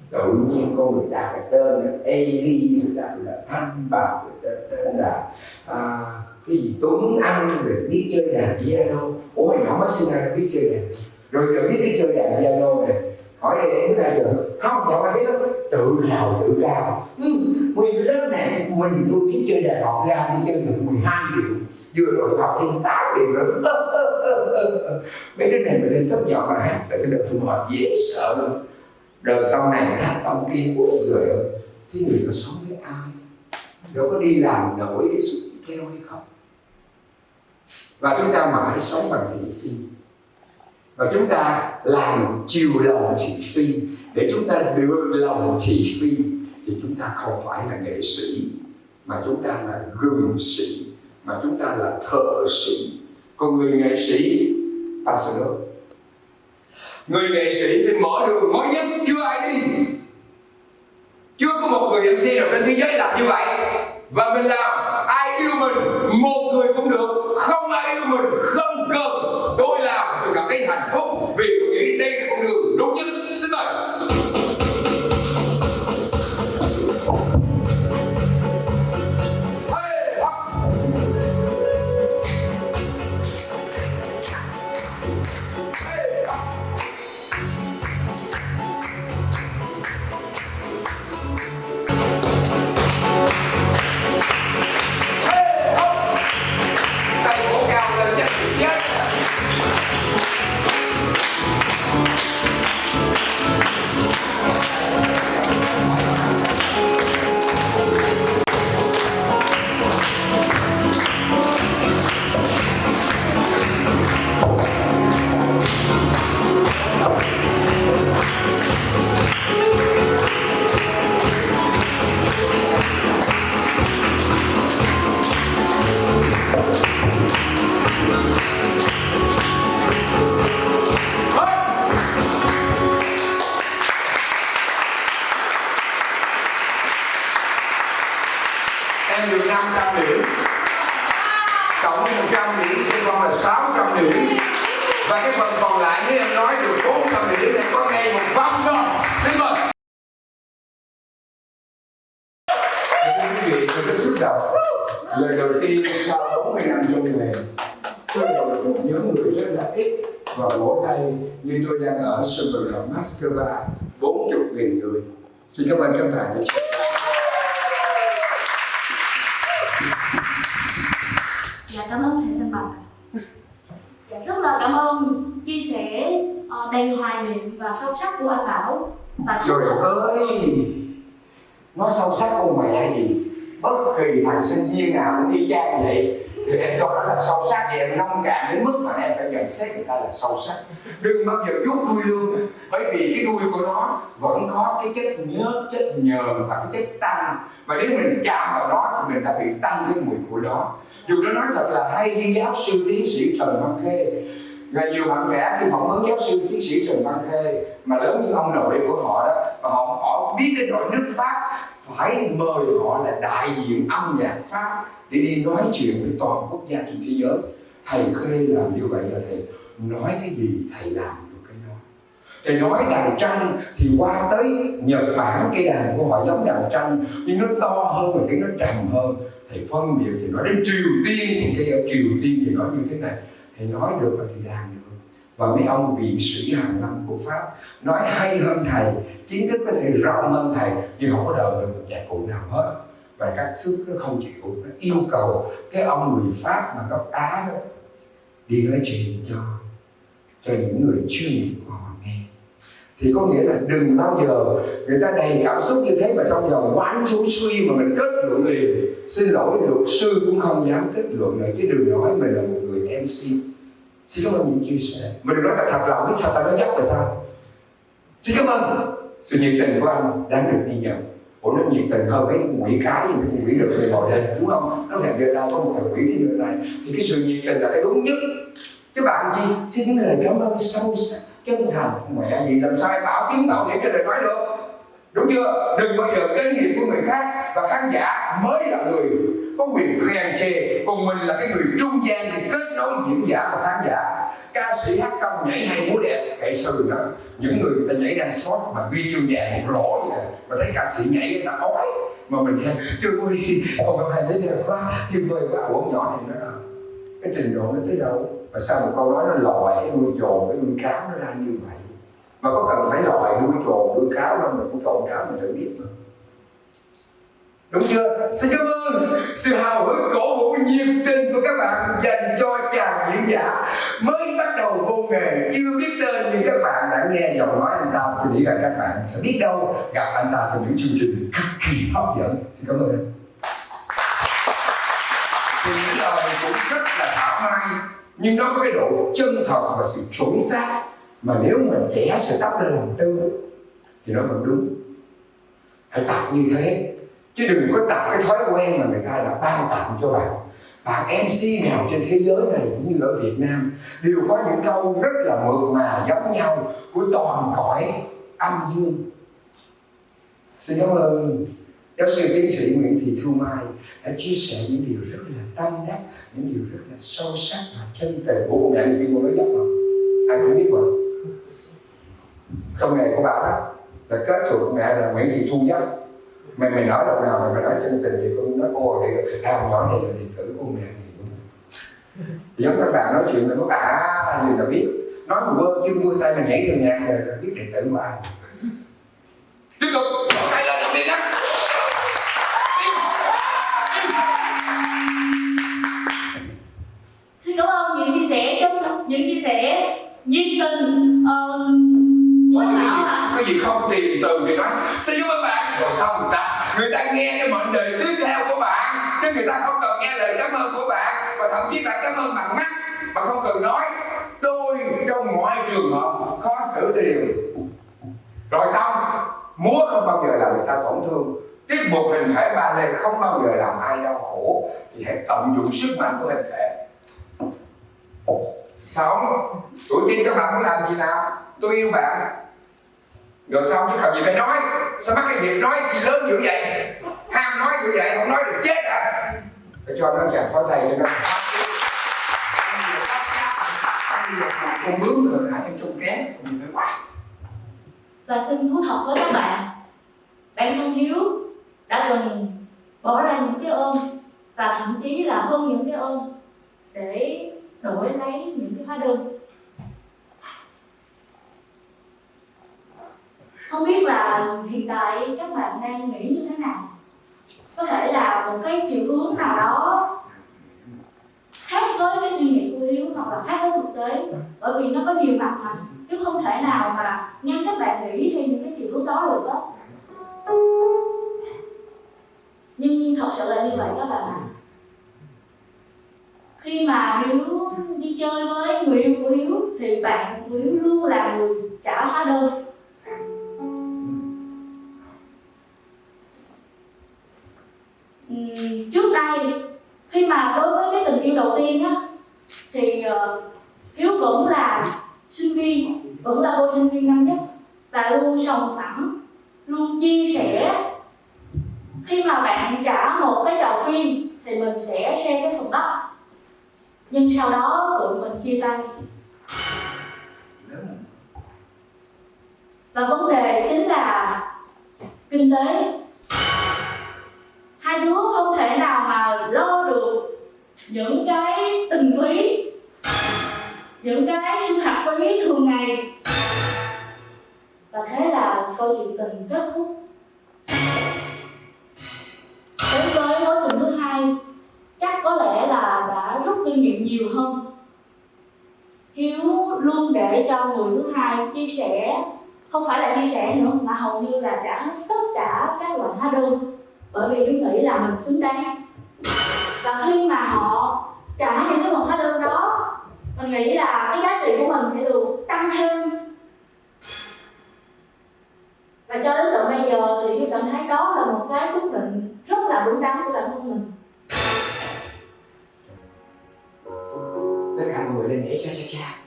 Speaker 1: Tự nhiên con người đặt cái tên là Eli đặt là Thanh Bảo đặt tên là à, cái gì Tuấn Anh rồi biết chơi đàn piano ôi nhỏ mới sinh ra biết chơi đàn. Rồi giờ biết cái chơi đàn piano này hỏi đây em ra giờ không chẳng ai biết tự hào tự cao. Ừ, nguyên lớp này mình tôi biết chơi đàn học ra đi chơi được 12 điệu vừa rồi học thêm 8 điệu nữa. *laughs* Mấy đứa này mình lên cấp giọng mà hát để cho được tụi họ dễ sợ lắm. Đời tông này hát tông kia giời ơi. Cái người nó sống với ai? Đâu có đi làm nổi cái suốt theo hay không và chúng ta mãi sống bằng thị phi. Và chúng ta làm chiều lòng thị phi. Để chúng ta được lòng thị phi, thì chúng ta không phải là nghệ sĩ, mà chúng ta là gừng sĩ, mà chúng ta là thợ sĩ. Còn người nghệ sĩ, ta sửa người nghệ sĩ phải mở đường mới nhất, chưa ai đi. Chưa có một người MC nào trên thế giới làm như vậy. Và mình làm, ai yêu mình, một người cũng được không Moscow 40 nghìn người. Xin cảm ơn các bạn
Speaker 2: Dạ cảm ơn thầy Thanh Bạch. Dạ rất là cảm ơn chia sẻ ờ, đầy hoài niệm và sâu sắc của anh Bảo. Và
Speaker 1: Trời ơi! Nó sâu sắc con mẹ gì? Bất kỳ thằng sinh viên nào cũng y chang vậy là sâu sắc. Thì em nông cạn đến mức mà em phải nhận xét người ta là sâu sắc. Đừng bao giờ rút đuôi lương. Bởi vì cái đuôi của nó vẫn có cái chất nhớt, chất nhờn và cái chất tăng. Và nếu mình chạm vào nó thì mình đã bị tăng cái mùi của nó Dù nó nói thật là hay như giáo sư tiến sĩ Trần Văn Khê và nhiều bạn trẻ khi phỏng vấn giáo sư tiến sĩ Trần Văn Khê, mà lớn như ông nội của họ đó và họ họ biết đến đội nước Pháp phải mời họ là đại diện âm nhạc Pháp để đi nói chuyện với toàn quốc gia trên thế giới. Thầy Khê làm như vậy là thầy nói cái gì, thầy làm được cái đó. Thầy nói đàn tranh thì qua tới Nhật Bản, cái đàn của họ giống đàn tranh nhưng nó to hơn và cái nó trầm hơn. Thầy phân biệt thì nói đến Triều Tiên thì cái ở Triều Tiên thì nói như thế này thầy nói được là thầy làm được. Và mấy ông viện sĩ hàng năm của Pháp nói hay hơn thầy, kiến thức có thể rộng hơn thầy, nhưng không có đợi được một nhạc cụ nào hết. Và các sức nó không chịu, nó yêu cầu cái ông người Pháp mà gốc Á đó đi nói chuyện cho cho những người chuyên nghiệp của họ nghe. Thì có nghĩa là đừng bao giờ người ta đầy cảm xúc như thế mà trong vòng quán chú suy mà mình kết luận liền. Xin lỗi, luật sư cũng không dám kết luận nữa chứ đừng nói mình là một người MC xin cảm ơn những chia sẻ. Mà được nói là thật lòng biết sao ta, nói dốc là sao? Xin cảm ơn sự nhiệt tình của anh đáng được ghi nhận. Ủa, nó nhiệt tình hơn cái quỷ cái mà con quỷ được về ngồi đây đúng không? Nó hẹn đưa tay có một thằng quỷ đi giơ tay thì cái sự nhiệt tình là cái đúng nhất. Chứ bạn gì? Xin những lời cảm ơn sâu sắc, chân thành mẹ. Gì làm sao em bảo tiếng bảo hiểm cho đời nói được? Đúng chưa? Đừng bao giờ cái nghiệp của người khác và khán giả mới là người có quyền khen chê. Còn mình là cái người trung gian để kết nối diễn giả và khán giả. Ca sĩ hát xong nhảy hay múa đẹp kệ sự đó, những người người ta nhảy đang sót mà ghi chương vàng một rổ vậy nè. Mà thấy ca sĩ nhảy người ta ói, mà mình khen chưa vui còn các bạn thấy đẹp quá tuyệt vời quá ủa nhỏ này nó cái trình độ nó tới đâu? Mà sao một câu nói nó lòi cái đuôi trồn cái đuôi cáo nó ra như vậy? Mà có cần phải lòi đuôi trồn đuôi cáo đâu mình cũng trộn cáo mình tự biết mà đúng chưa? Xin cảm ơn sự hào hứng cổ vũ nhiệt tình của các bạn dành cho chàng diễn giả mới bắt đầu vô nghề. Chưa biết tên nhưng các bạn đã nghe giọng nói anh ta. Tôi nghĩ rằng các bạn sẽ biết đâu gặp anh ta trong những chương trình cực kỳ hấp dẫn. Xin cảm ơn anh thì những lời cũng rất là thảo mai nhưng nó có cái độ chân thật và sự chuẩn xác mà nếu mình trẻ sự tóc lên làm tư thì nó vẫn đúng. Hãy tập như thế chứ đừng có tạo cái thói quen mà người ta đã ban tặng cho bạn.
Speaker 5: Bạn MC nào trên thế giới này cũng như ở Việt Nam đều có những câu rất là mượt mà giống nhau của toàn cõi âm dương. Xin cảm ơn giáo sư tiến sĩ Nguyễn Thị Thu Mai đã chia sẻ những điều rất là tâm đắc, những điều rất là sâu sắc và chân tình. Của cô đại này cô nói dốc không? Ai cũng biết mà. Không nghề của bà đó là kết thuộc mẹ là Nguyễn Thị Thu Dốc mày mày nói đâu nào mày mày nói chân tình thì con nói ô thì à nhỏ này là điện tử của mẹ giống các bạn nói chuyện mình có à gì là biết. Nói mà vơ chân vươn tay mình nhảy theo nhạc là biết điện tử ai. Tiếp tục. Tay lên làm việc đó
Speaker 2: xin cảm ơn những chia sẻ trong những chia sẻ nhiệt tình ờ,
Speaker 5: có gì, có gì không tìm từ thì nói. Xin cảm ơn bạn rồi xong người ta người ta nghe cái mệnh đề tiếp theo của bạn chứ người ta không cần nghe lời cảm ơn của bạn, và thậm chí bạn cảm ơn bằng mắt, mà không cần nói. Tôi trong mọi trường hợp khó xử điều rồi xong, múa không bao giờ làm người ta tổn thương. Tiết mục hình thể ba lê không bao giờ làm ai đau khổ. Thì hãy tận dụng sức mạnh của hình thể. Sao tuổi tiên các bạn muốn làm gì nào? Tôi yêu bạn rồi xong chứ còn gì phải nói, sao mắc cái việc nói gì lớn dữ vậy? Ham nói dữ vậy, không nói được chết à phải cho nó chàng phó tay cho nó. Con bướm rồi hả? Em trông kém còn gì phải quá
Speaker 2: và xin thú thật với các bạn. Bản thân hiếu đã từng bỏ ra những cái ôm và thậm chí là hơn những cái ôm để đổi lấy những cái hóa đơn. Không biết là hiện tại các bạn đang nghĩ như thế nào? Có thể là một cái chiều hướng nào đó khác với cái suy nghĩ của hiếu hoặc là khác với thực tế. Bởi vì nó có nhiều mặt mà. Chứ không thể nào mà ngăn các bạn nghĩ theo những cái chiều hướng đó được á. Nhưng thật sự là như vậy các bạn ạ. Khi mà hiếu đi chơi với người yêu của hiếu thì bạn của hiếu luôn là người trả hóa đơn. Trước đây khi mà đối với cái tình yêu đầu tiên á thì uh, hiếu vẫn là sinh viên vẫn là cô sinh viên năm nhất. Và luôn sòng phẳng luôn chia sẻ. Khi mà bạn trả một cái chầu phim thì mình sẽ share cái phần đất nhưng sau đó tụi mình chia tay. Và vấn đề chính là kinh tế hai đứa không thể nào mà lo được những cái tình phí, những cái sinh hoạt phí thường ngày. Và thế là câu chuyện tình kết thúc. Đến với mối tình thứ hai, chắc có lẽ là đã rút kinh nghiệm nhiều hơn. Hiếu luôn để cho người thứ hai chia sẻ, không phải là chia sẻ nữa mà hầu như là trả hết tất cả các loại hóa đơn bởi vì chúng nghĩ là mình xứng đáng. Và khi mà họ trả những cái nguồn hóa đơn đó, mình nghĩ là cái giá trị của mình sẽ được tăng thêm. Và cho đến tận bây giờ thì tôi cảm thấy đó là một cái quyết định rất là đúng đắn của bản thân mình.
Speaker 1: Tất cả mọi người lên nhảy cha cha cha.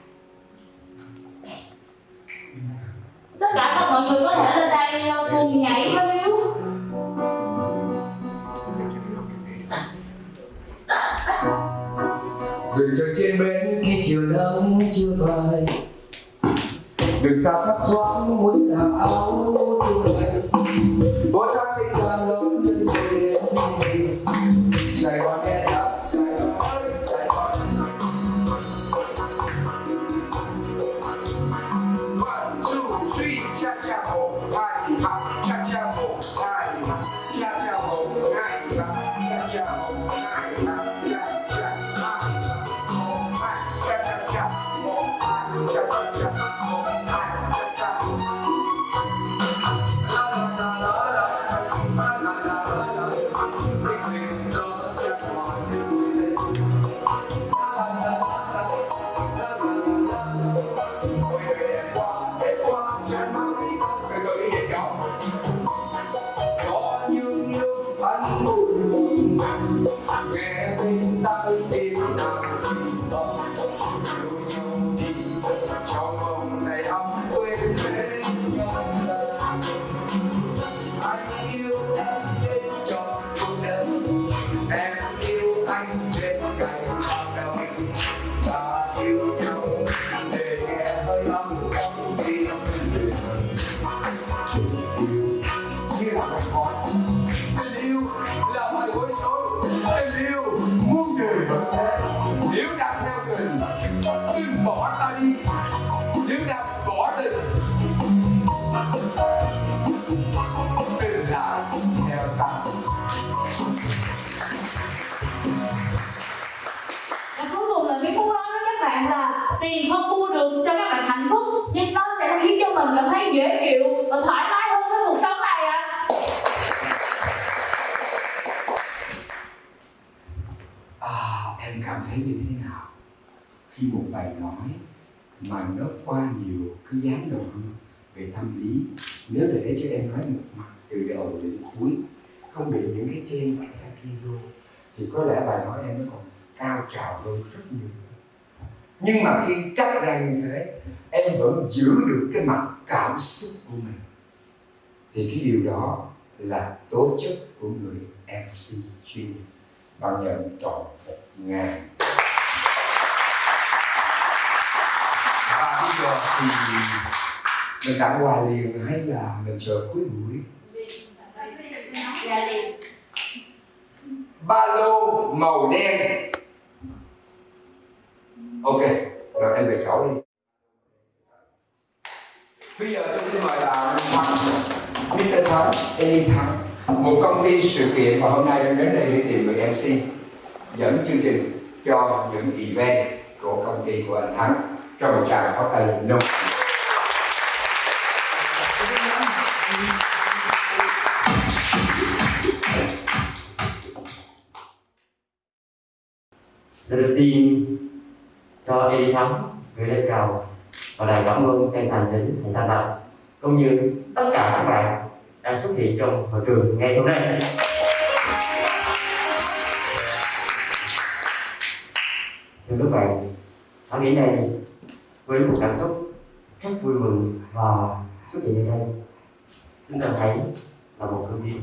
Speaker 2: Cuối. Không
Speaker 1: bị những cái trên kẽ kia vô. Thì có lẽ bài nói em nó còn cao trào hơn rất nhiều. Nhưng mà khi cắt ra như thế, em vẫn giữ được cái mặt cảm xúc của mình. Thì cái điều đó là tố chất của người MC chuyên nghiệp. Bằng nhận trọn một ngàn. Và bây giờ thì mình tặng quà liền hay là mình chờ cuối buổi
Speaker 2: Dạ liền
Speaker 1: ba lô màu đen. Ok, rồi em về cháu đi. Bây giờ tôi xin mời bà Thắng. Mr. Thắng Amy Thắng. Một công ty sự kiện mà hôm nay đang đến đây để tìm người MC dẫn chương trình cho những event của công ty của anh Thắng cho một tràng pháo tay nồng
Speaker 6: Lời đầu tiên cho Edy Thắng gửi lời chào và lời cảm ơn chân thành đến thầy Thanh Lập cũng như tất cả các bạn đang xuất hiện trong hội trường ngày hôm nay. Thưa các bạn, ở nghĩ này với một cảm xúc rất vui mừng và xuất hiện ở đây chúng ta thấy là một cơ viên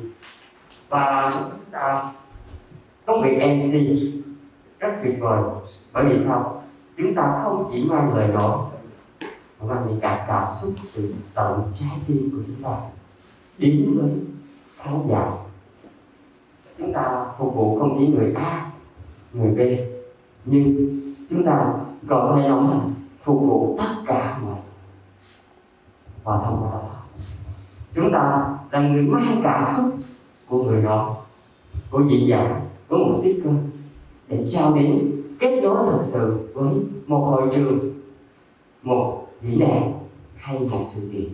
Speaker 6: và chúng ta công việc MC rất tuyệt vời. Bởi vì sao? Chúng ta không chỉ mang lời nói, mà mang những cả cảm xúc từ tận trái tim của chúng ta. Đến với khán giả. Chúng ta phục vụ không chỉ người A, người B, nhưng chúng ta còn hay thể nói là phục vụ tất cả mọi và thông qua đó chúng ta là người mang cảm xúc của người đó, của diễn giả, của một speaker để trao đến kết nối thật sự với một hội trường, một diễn đàn hay một sự kiện.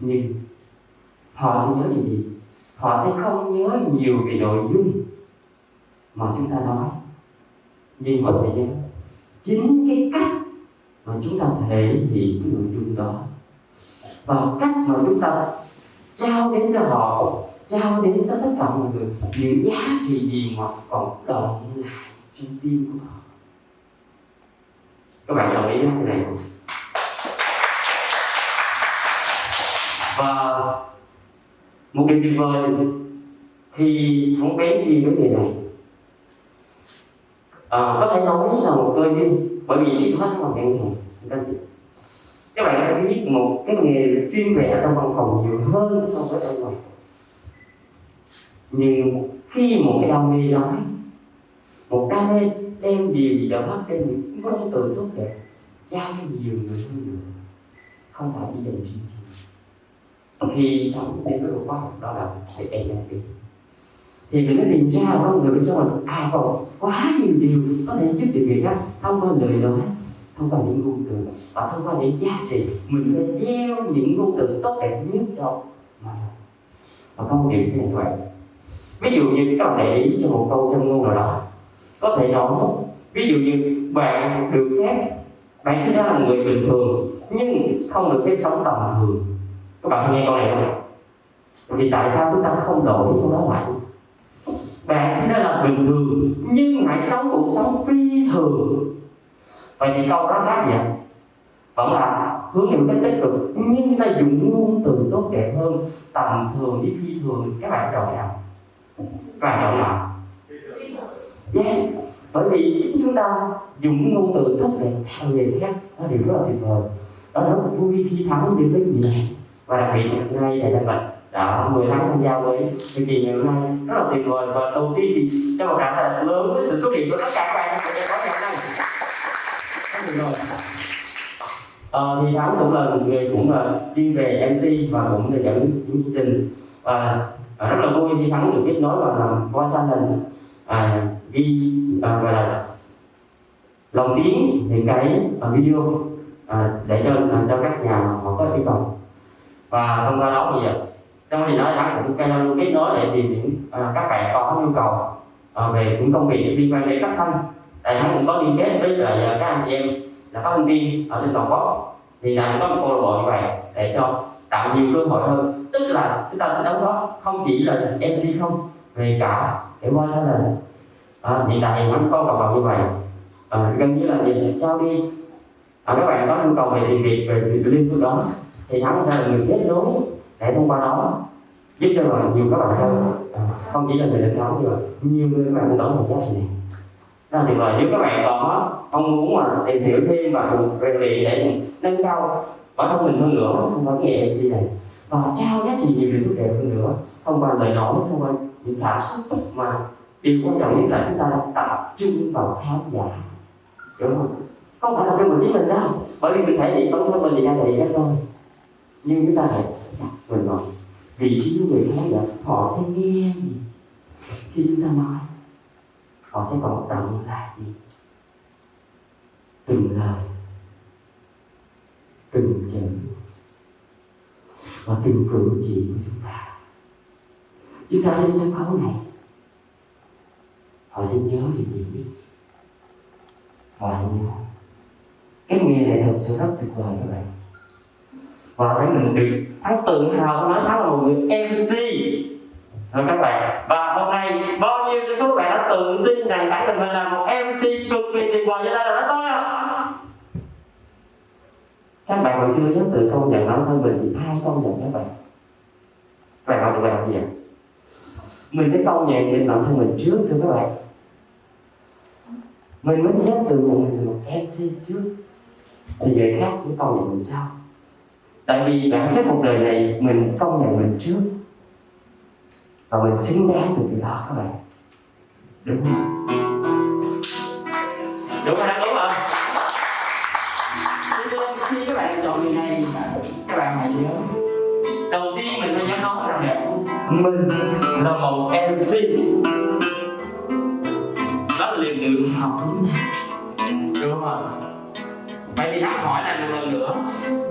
Speaker 6: Nhưng họ sẽ nhớ điều gì? Họ sẽ không nhớ nhiều về nội dung mà chúng ta nói, nhưng họ sẽ nhớ chính cái cách mà chúng ta thể hiện cái nội dung đó. Và cách mà chúng ta trao đến cho họ trao đến tất cả mọi người. Những giá trị gì mà còn động lại trong tim của họ các bạn đồng ý với cái này không? Và một điều tuyệt vời thì không bé đi với người này à, có thể nói là một cơ duyên bởi vì chỉ hết là ngân này. các chị các bạn đã biết một cái nghề chuyên vẽ trong văn phòng nhiều hơn so với ở ngoài nhưng khi một cái đam mê nói một đam mê đem điều gì đó đem những ngôn từ tốt đẹp, trao cho nhiều người hơn nữa, không phải chỉ dành riêng cho mình. khi đọc đến cái khoa học đó là phải tìm thì mình mới tìm ra con người bên trong mình à còn quá nhiều điều có thể giúp được người khác thông qua lời nói, thông qua những ngôn từ, và thông qua những giá trị. Mình phải gieo những ngôn từ tốt đẹp nhất cho mà. Và công việc điểm thế này ví dụ như các bạn để ý cho một câu trong ngôn nào đó. Có thể nói, ví dụ như bạn được phép, bạn sinh ra là người bình thường, nhưng không được phép sống tầm thường. Các bạn nghe câu này không vì tại sao chúng ta không đổi câu đó lại bạn sinh ra là bình thường, nhưng hãy sống cuộc sống phi thường. Vậy thì câu đó khác gì ạ? Vẫn là hướng đến cách tích cực, nhưng ta dùng ngôn từ tốt đẹp hơn, tầm thường với phi thường. Các bạn sẽ đổi nào? Và bạn chọn yes bởi vì chính chúng ta dùng ngôn từ thất đẹp theo người khác nó điều rất là tuyệt vời. Đó rất là vui khi thắng đến với người này. Và đặc biệt ngày thầy Đăng Bạch đã 10 tháng tham gia với chương trình ngày hôm nay. Rất là tuyệt vời. Và đầu tiên thì cho một tràng thật lớn với sự xuất hiện của tất cả các bạn trong buổi tối ngày hôm nay. Rất tuyệt vời. À, thì Thắng cũng là một người cũng là chuyên về MC và cũng là dẫn chương trình. Và à, rất là vui khi Thắng được kết nối và làm voice lần à, ghi à, và là lồng tiếng những cái à, video à, để cho à, cho các nhà họ có yêu cầu. Và thông qua đó thì à, trong thì đó Thắng cũng kết nối để tìm những à, các bạn có nhu cầu à, về những công việc liên quan đến phát thanh. Tại Thắng cũng có liên kết với lại à, các anh chị em là phát thanh viên ở trên toàn quốc. Thì là có một câu lạc bộ như vậy để cho tạo nhiều cơ hội hơn tức là chúng ta sẽ đóng góp không chỉ là MC không về cả cái voi thân là à, hiện tại thì nó có cộng đồng như vậy. À, gần như là gì trao đi. À, các bạn có nhu cầu về tìm việc về việc liên tục đó thì thắng sẽ là người kết nối để thông qua đó giúp cho là nhiều các bạn hơn. À, không chỉ là người lãnh đạo nhưng mà nhiều người các bạn cũng đóng một giá trị này. Rất là tuyệt vời. Nếu các bạn có mong muốn mà tìm hiểu thêm và cùng rèn luyện để nâng cao bản thân mình hơn nữa không có cái nghề MC này và trao giá trị nhiều điều tốt đẹp hơn nữa. Thông qua lời nói thông qua những cảm xúc mà điều quan trọng nhất là chúng ta tập trung vào khán giả. Đúng không? Không phải là cho mình biết mình đâu. Bởi vì mình thể hiện bản thân mình thì đang thể hiện thôi nhưng chúng ta phải đặt mình vào vị trí của người khán giả. Họ sẽ nghe gì? Khi chúng ta nói, họ sẽ còn động là gì? Từng lời, từng chữ và từng cử chỉ của chúng ta. Chúng ta trên sân khấu này. Họ sẽ nhớ điều gì? Họ nhớ. Cái nghề này thật sự rất tuyệt vời các bạn. Và thấy mình được thấy tự hào nói thắng là một người MC rồi các bạn, và hôm nay bao nhiêu trong các bạn đã tự tin rằng bản thân mình là một MC cực kỳ tuyệt vời như thế nào đó tôi không các bạn còn chưa dám tự công nhận bản thân mình thì ai công nhận các bạn? Các bạn học được bài học gì ạ? Mình phải công nhận định bản thân mình trước thưa các bạn. Mình mới nhắc từ nhận mình một MC trước. Thì người khác cũng công nhận mình sau tại vì bản chất cuộc đời này mình công nhận mình trước. Và mình xứng đáng được điều đó các bạn. Đúng không? Đúng không mình là một mc. Đó là liều lượng học. Đúng đúng không vậy thì thắng hỏi lại một lần nữa.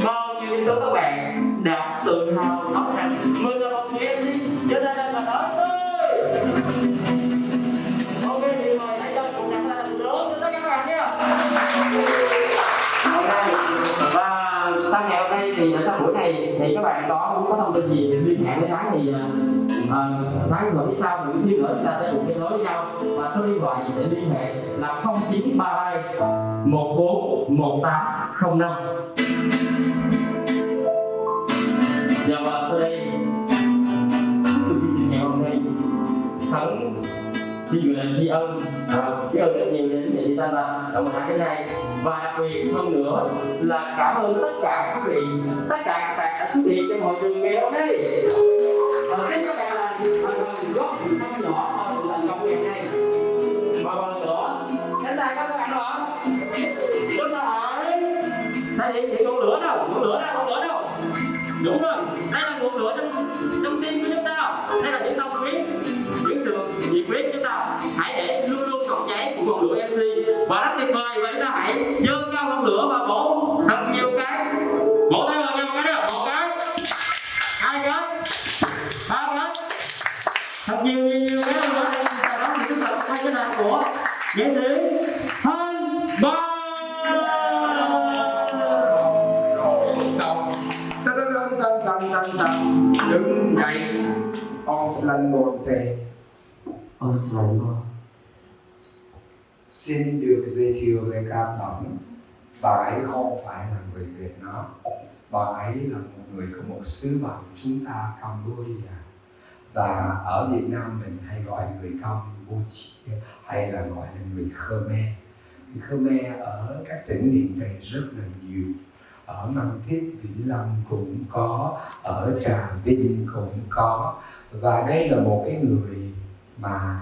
Speaker 6: Bao nhiêu số các bạn đã tự hào nói rằng mình là một mc. Cho nên là nói muốn liên hệ với Thái thì uh, Thái gọi biết sau mình xíu nữa chúng ta sẽ cùng kết nối với nhau. Và số điện thoại để liên hệ là 0932 141805 Dạ và sau đây chương trình ngày hôm nay. Thắng xin gửi lời tri ân à, biết ơn rất nhiều đến để chúng ta Văn trong một tháng cái này. và đặc biệt hơn nữa là cảm ơn tất cả quý vị tất cả các bạn đã xuất hiện trong hội trường ngày hôm nay. Và xin các bạn là thành phần góp một không nhỏ vào sự thành công ngày nay. Và một lần nữa đến đây các bạn đó chúng ta hỏi đây thì thì ngọn lửa đâu? Ngọn lửa đâu ngọn lửa đâu? Đúng rồi đây là ngọn lửa trong và rất tuyệt vời và chúng ta hãy dơ cao ngọn lửa và bổ thật nhiều cái. Bổ tay vào nhau một cái nào một cái. Hai cái. Ba cái. Thật nhiều nhiều nhiều cái nữa sau đó thì chúng ta quay cái nào của nghệ sĩ thanh ba.
Speaker 5: Rồi xong Tân tân tân tân tân tân Đứng dậy Oslandote
Speaker 6: Ôi sao lại quá
Speaker 1: xin được giới thiệu về các bạn. Bà ấy không phải là người Việt Nam. Bà ấy là một người của một xứ bạn chúng ta Cambodia và ở Việt Nam mình hay gọi người Campuchia, hay là gọi là người Khmer. Người Khmer ở các tỉnh miền Tây rất là nhiều. Ở Mang Thiết Vĩnh Long cũng có, ở Trà Vinh cũng có. Và đây là một cái người mà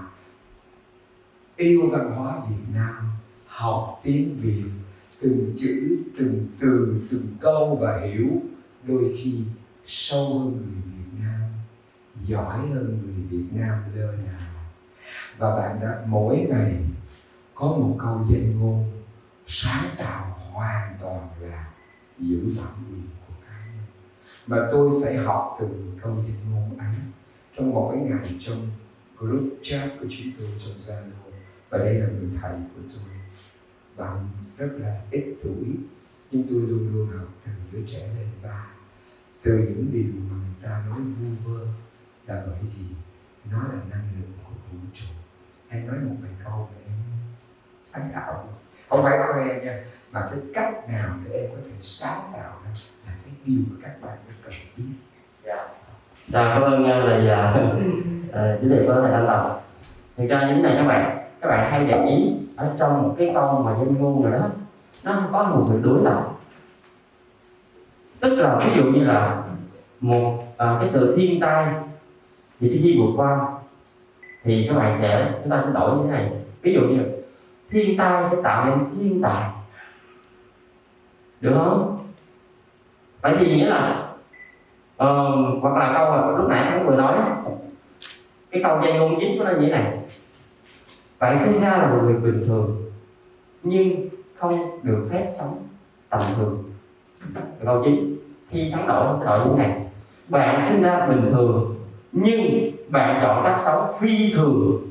Speaker 1: yêu văn hóa Việt Nam, học tiếng Việt, từng chữ, từng từ, từng câu và hiểu, đôi khi sâu hơn người Việt Nam, giỏi hơn người Việt Nam lơ nào và bạn đã, mỗi ngày có một câu danh ngôn sáng tạo hoàn toàn là giữ bản quyền của cá nhân. Mà tôi phải học từ câu danh ngôn ấy trong mỗi ngày trong group chat của chúng tôi trong Zalo và đây là người thầy của tôi. Bạn rất là ít tuổi nhưng tôi luôn luôn học từ đứa trẻ lên ba từ những điều mà người ta nói vu vơ là bởi vì nó là năng lượng của vũ trụ. Hay nói một vài câu để em sáng tạo. Không phải khoe nha mà cái cách nào để em có thể sáng tạo ra là cái điều mà các bạn cần biết.
Speaker 6: Dạ, dạ cảm ơn uh, lời uh, giới thiệu của thầy Thanh Lộc. thì ra như thế này các bạn, các bạn hay để ý ở trong một cái câu mà danh ngôn rồi đó, nó có một sự đối lập. Tức là ví dụ như là một à, cái sự thiên tai thì cái gì vượt qua thì các bạn sẽ chúng ta sẽ đổi như thế này. Ví dụ như thiên tai sẽ tạo nên thiên tài. Được không? Vậy thì nghĩa là ờ, hoặc là câu mà lúc nãy anh vừa nói cái câu danh ngôn chính của nó như thế này bạn sinh ra là một người bình thường nhưng không được phép sống tầm thường. Câu chính khi thắng đổi sẽ đổi như thế này. Bạn sinh ra bình thường nhưng bạn chọn cách sống phi thường.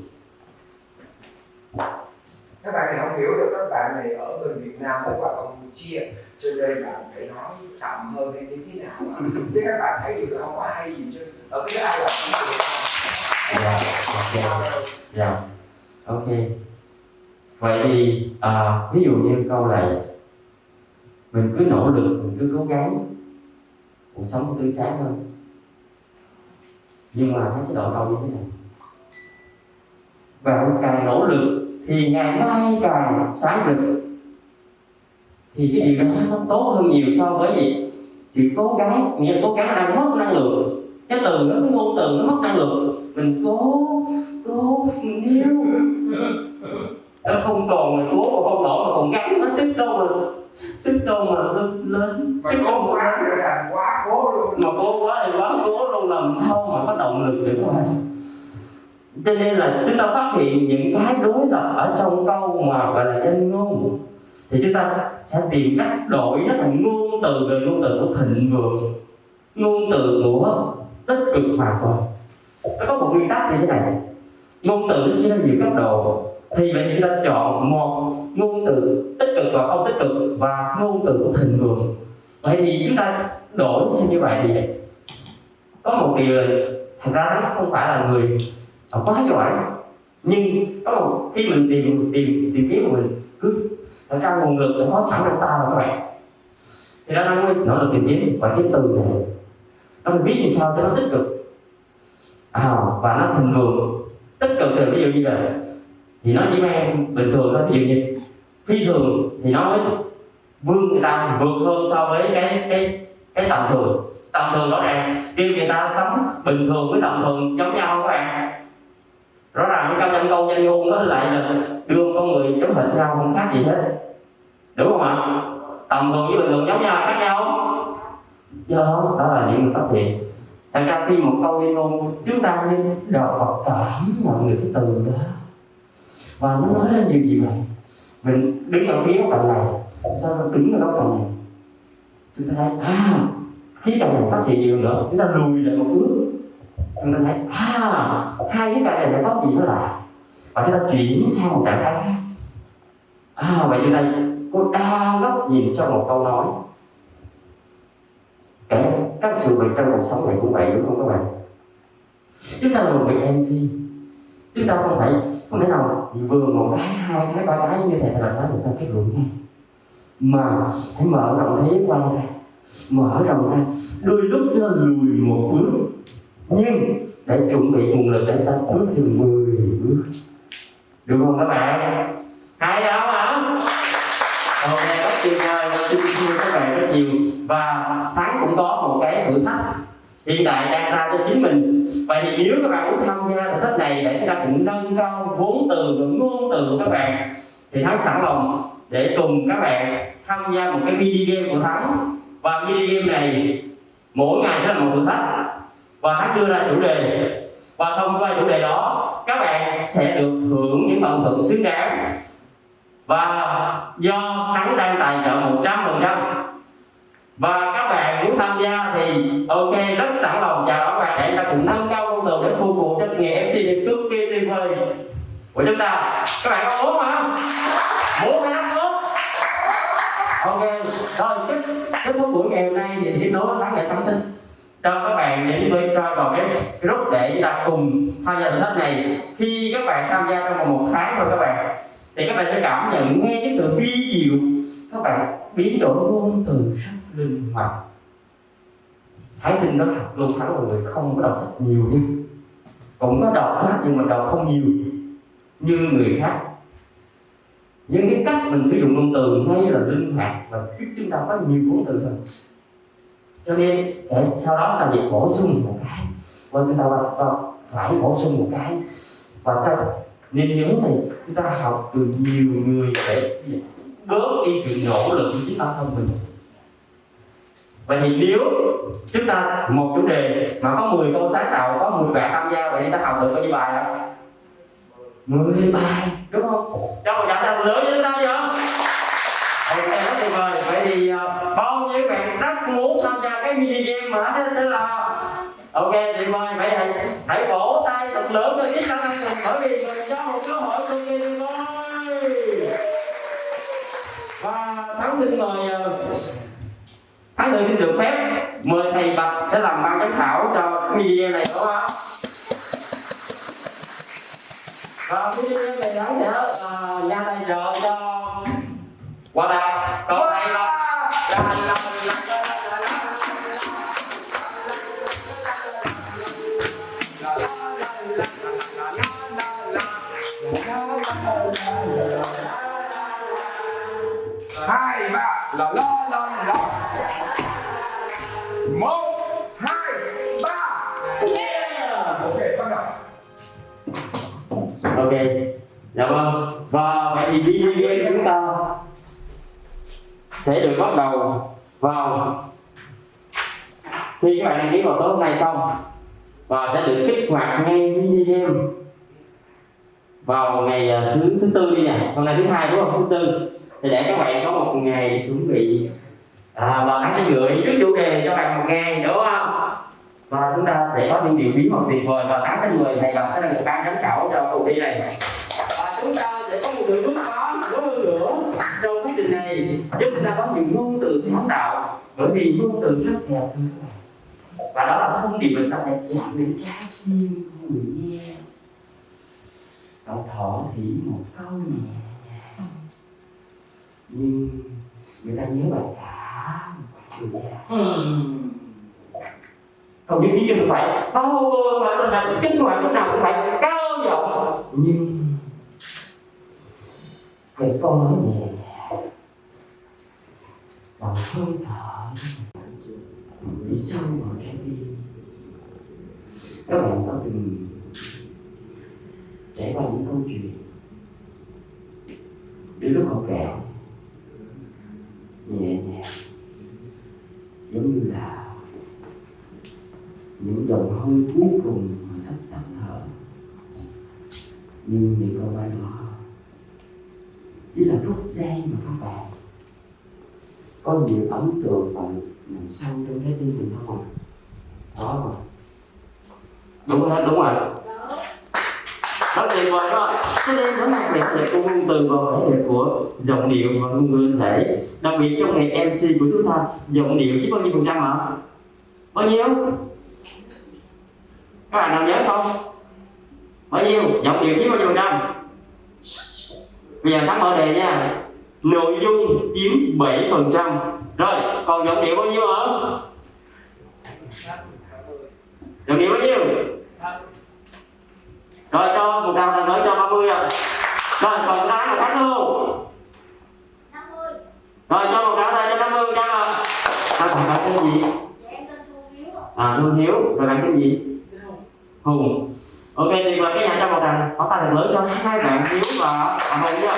Speaker 1: Các bạn này không hiểu được các bạn này ở bên Việt Nam với qua Campuchia cho nên bạn phải nói chậm hơn hay như thế nào thế các bạn thấy được không? Có hay gì chứ? Ở cái ai là không? Được
Speaker 6: dạ ok dạ ok. Vậy thì à, ví dụ như câu này mình cứ nỗ lực mình cứ cố gắng cuộc sống tươi sáng hơn nhưng mà nó sẽ đổi câu như thế này. Bạn càng nỗ lực thì ngày mai càng sáng rực. Thì cái điều đó nó tốt hơn nhiều so với gì? Sự cố gắng nghĩa cố gắng đang mất năng lượng cái từ đó cái ngôn từ nó mất năng lượng. Mình cố cố níu. Nó không còn mà cố mà không nổi mà còn gắn nó sức đâu mà sức đâu mà lên lên. Sức
Speaker 1: cố quá nó thành quá cố luôn.
Speaker 6: Mà cố quá thì quá cố luôn làm sao mà có động lực để bạn cho nên là chúng ta phát hiện những cái đối lập ở trong câu mà gọi là danh ngôn. Thì chúng ta sẽ tìm cách đổi nó thành ngôn từ về ngôn từ của thịnh vượng ngôn từ của tích cực hòa toàn nó có một nguyên tắc như thế này. Ngôn từ chia ra nhiều cấp độ. Thì vậy chúng ta chọn một ngôn từ tích cực và không tích cực và ngôn từ của thịnh vượng. Vậy thì chúng ta đổi như vậy thì có một điều là thật ra nó không phải là người quá giỏi. Nhưng có một khi mình tìm tìm tìm kiếm của mình cứ thật ra nguồn lực đã có sẵn trong ta rồi các bạn. Thì đó nó nỗ lực tìm kiếm và cái từ này nó mình viết như sao cho nó tích cực? À, và nó thịnh vượng tích cực thì ví dụ như vậy. Thì nó chỉ mang bình thường thôi ví dụ như phi thường thì nó mới vươn người ta vượt hơn so với cái cái cái tầm thường. Tầm thường rõ ràng. Kêu người ta sống bình thường với tầm thường giống nhau các bạn. Rõ ràng trong danh câu danh ngôn nó lại là đưa con người giống hệt nhau không khác gì hết. Đúng không ạ? Tầm thường với bình thường giống nhau khác nhau do đó đó là những người phát hiện thành ra khi một câu liên ngôn chúng ta nên đọc và cảm nhận được cái từ đó. Và nó nói lên điều gì vậy? Mình đứng ở phía bạn này sao nó đứng ở góc phòng này? Chúng ta thấy à khi cạnh này phát hiện nhiều nữa, chúng ta lùi lại một bước. Chúng ta thấy à hai cái cạnh này nó có gì nó lại và chúng ta chuyển sang một trạng thái khác. À vậy như ta có đa góc nhìn cho một câu nói kể các sự việc trong cuộc sống này cũng vậy đúng không các bạn chúng ta là một vị mc chúng ta không phải không thể nào vừa một cái hai cái ba cái như thế là nói người ta kết luận ngay mà hãy mở rộng thế quan ra mở rộng ra đôi lúc nó lùi một bước nhưng để chuẩn bị nguồn lực để ta bước thêm 10 bước được không các bạn hay không hả hôm nay rất tuyệt vời và xin thưa các bạn rất nhiều và thắng cũng có một cái thử thách. Hiện tại đang ra cho chính mình. Vậy thì nếu các bạn muốn tham gia thử thách này để chúng ta cũng nâng cao vốn từ và ngôn từ của các bạn. Thì thắng sẵn lòng để cùng các bạn tham gia một cái mini game của thắng và mini game này mỗi ngày sẽ là một thử thách. Và thắng đưa ra chủ đề. Và thông qua chủ đề đó, các bạn sẽ được hưởng những phần thưởng xứng đáng. Và do thắng đang tài trợ 100% và các bạn muốn tham gia thì ok, rất sẵn lòng. Chào đón bạn để ta cùng nâng cao công từ để phục vụ cho nghề MC này cực kỳ tuyệt vời của chúng ta. Các bạn có muốn không muốn hay không muốn ok. Rồi, kết kết thúc buổi ngày hôm nay thì tiếp nối tháng ngày tâm sinh. Cho các bạn đến với cho vào cái group để chúng ta cùng tham gia thử thách này. Khi các bạn tham gia trong vòng một tháng thôi các bạn, thì các bạn sẽ cảm nhận, nghe cái sự vi diệu. Các bạn biến đổi ngôn từ rất linh hoạt. Thái sinh nó học luôn thắng mọi người không có đọc sách nhiều đi. Cũng có đọc đó, nhưng mà đọc không nhiều như người khác. Nhưng cái cách mình sử dụng ngôn từ ngay là linh hoạt và giúp chúng ta có nhiều ngôn từ hơn. Cho nên để sau đó ta việc bổ sung một cái và chúng ta phải bổ sung một cái. Và ta nên nhớ này chúng ta học từ nhiều người để bớt đi sự nỗ lực của chính bản thân mình. Vậy thì nếu chúng ta một chủ đề mà có 10 câu sáng tạo có 10 bạn tham gia vậy chúng ta học được bao nhiêu bài không? 10 bài đúng không? Cho một trận thật lớn với chúng ta chưa ok rất tuyệt vời. Vậy thì uh, bao nhiêu bạn rất muốn tham gia cái mini game mà thế, thế là ok tuyệt vời. Vậy hãy hãy vỗ tay thật lớn cho chiếc khả năng mình bởi vì mình cho một cơ hội cực kỳ tuyệt vời và thắng xin mời uh, thắng xin được phép mời thầy bạch sẽ làm ban giám khảo cho cái game này đúng không và mini game này thắng sẽ uh, ra tay trợ cho qua đây còn đây là là
Speaker 5: hai ba là la la la. Một, hai, ba. Ok, bắt đầu.
Speaker 6: Ok. Dạ vâng. Và vậy thì video game chúng ta sẽ được bắt đầu vào khi các bạn đăng ký vào tối hôm nay xong. Và sẽ được kích hoạt ngay mini game vào ngày à, thứ thứ tư đi nè. Hôm nay thứ hai đúng không? Thứ tư thì để các bạn có một ngày chuẩn bị à, và anh sẽ gửi trước chủ đề cho bạn một ngày đúng không? Và chúng ta sẽ có những điều bí mật tuyệt vời và tháng tháng mười thầy gặp sẽ là một ban giám khảo cho cuộc thi này. Và chúng ta sẽ có một người bước lớn hơn nữa trong quá trình này. Giúp chúng ta có nhiều ngôn từ sáng tạo bởi vì ngôn từ rất đẹp và đó là thông điệp mình ta phải chạm đến trái tim của người nghe. Cậu thỏ thỉ một câu nhẹ nhưng người ta nhớ bài cả người nghe không những chỉ cần phải. Bao mà mình phải kinh hoàng lúc nào cũng phải cao giọng. Nhưng cái câu nói nhẹ nhàng bằng hơi thở. Đi sâu vào trái tim các bạn có từng trải qua những câu chuyện đến lúc họ kẹo Dạ. nhẹ nhàng. Giống như là những dòng hơi cuối cùng mà sắp tắt thở nhưng những câu nói đó chỉ là rút dây mà các bạn. Có nhiều ấn tượng và nằm sâu trong trái tim mình không ạ đó rồi đúng rồi đúng rồi rất tuyệt vời đó cho nên nó đặc biệt sẽ của ngôn từ và vẻ đẹp của giọng điệu và ngôn ngữ thể. Đặc biệt trong ngày MC của chúng ta giọng điệu chỉ bao nhiêu phần trăm hả bao nhiêu? Các bạn nào nhớ không? Bao nhiêu? Giọng điệu chiếm bao nhiêu phần trăm? Bây giờ thắng mở đề nha. Nội dung chiếm 7 phần trăm. Rồi còn giọng điệu bao nhiêu hả giọng điệu bao nhiêu rồi cho một đồng thằng nữa cho 30 rồi rồi còn cái là thắng luôn rồi cho một đồng thật cho 50 cho rồi sao còn bạn tên gì?
Speaker 2: Dạ em tên thu hiếu
Speaker 6: à Thương Hiếu. Rồi bạn tên gì? Hùng. Ok thì mời cái nhà cho một thằng. Có tay thật lớn cho hai bạn Hiếu và à, Hùng nha.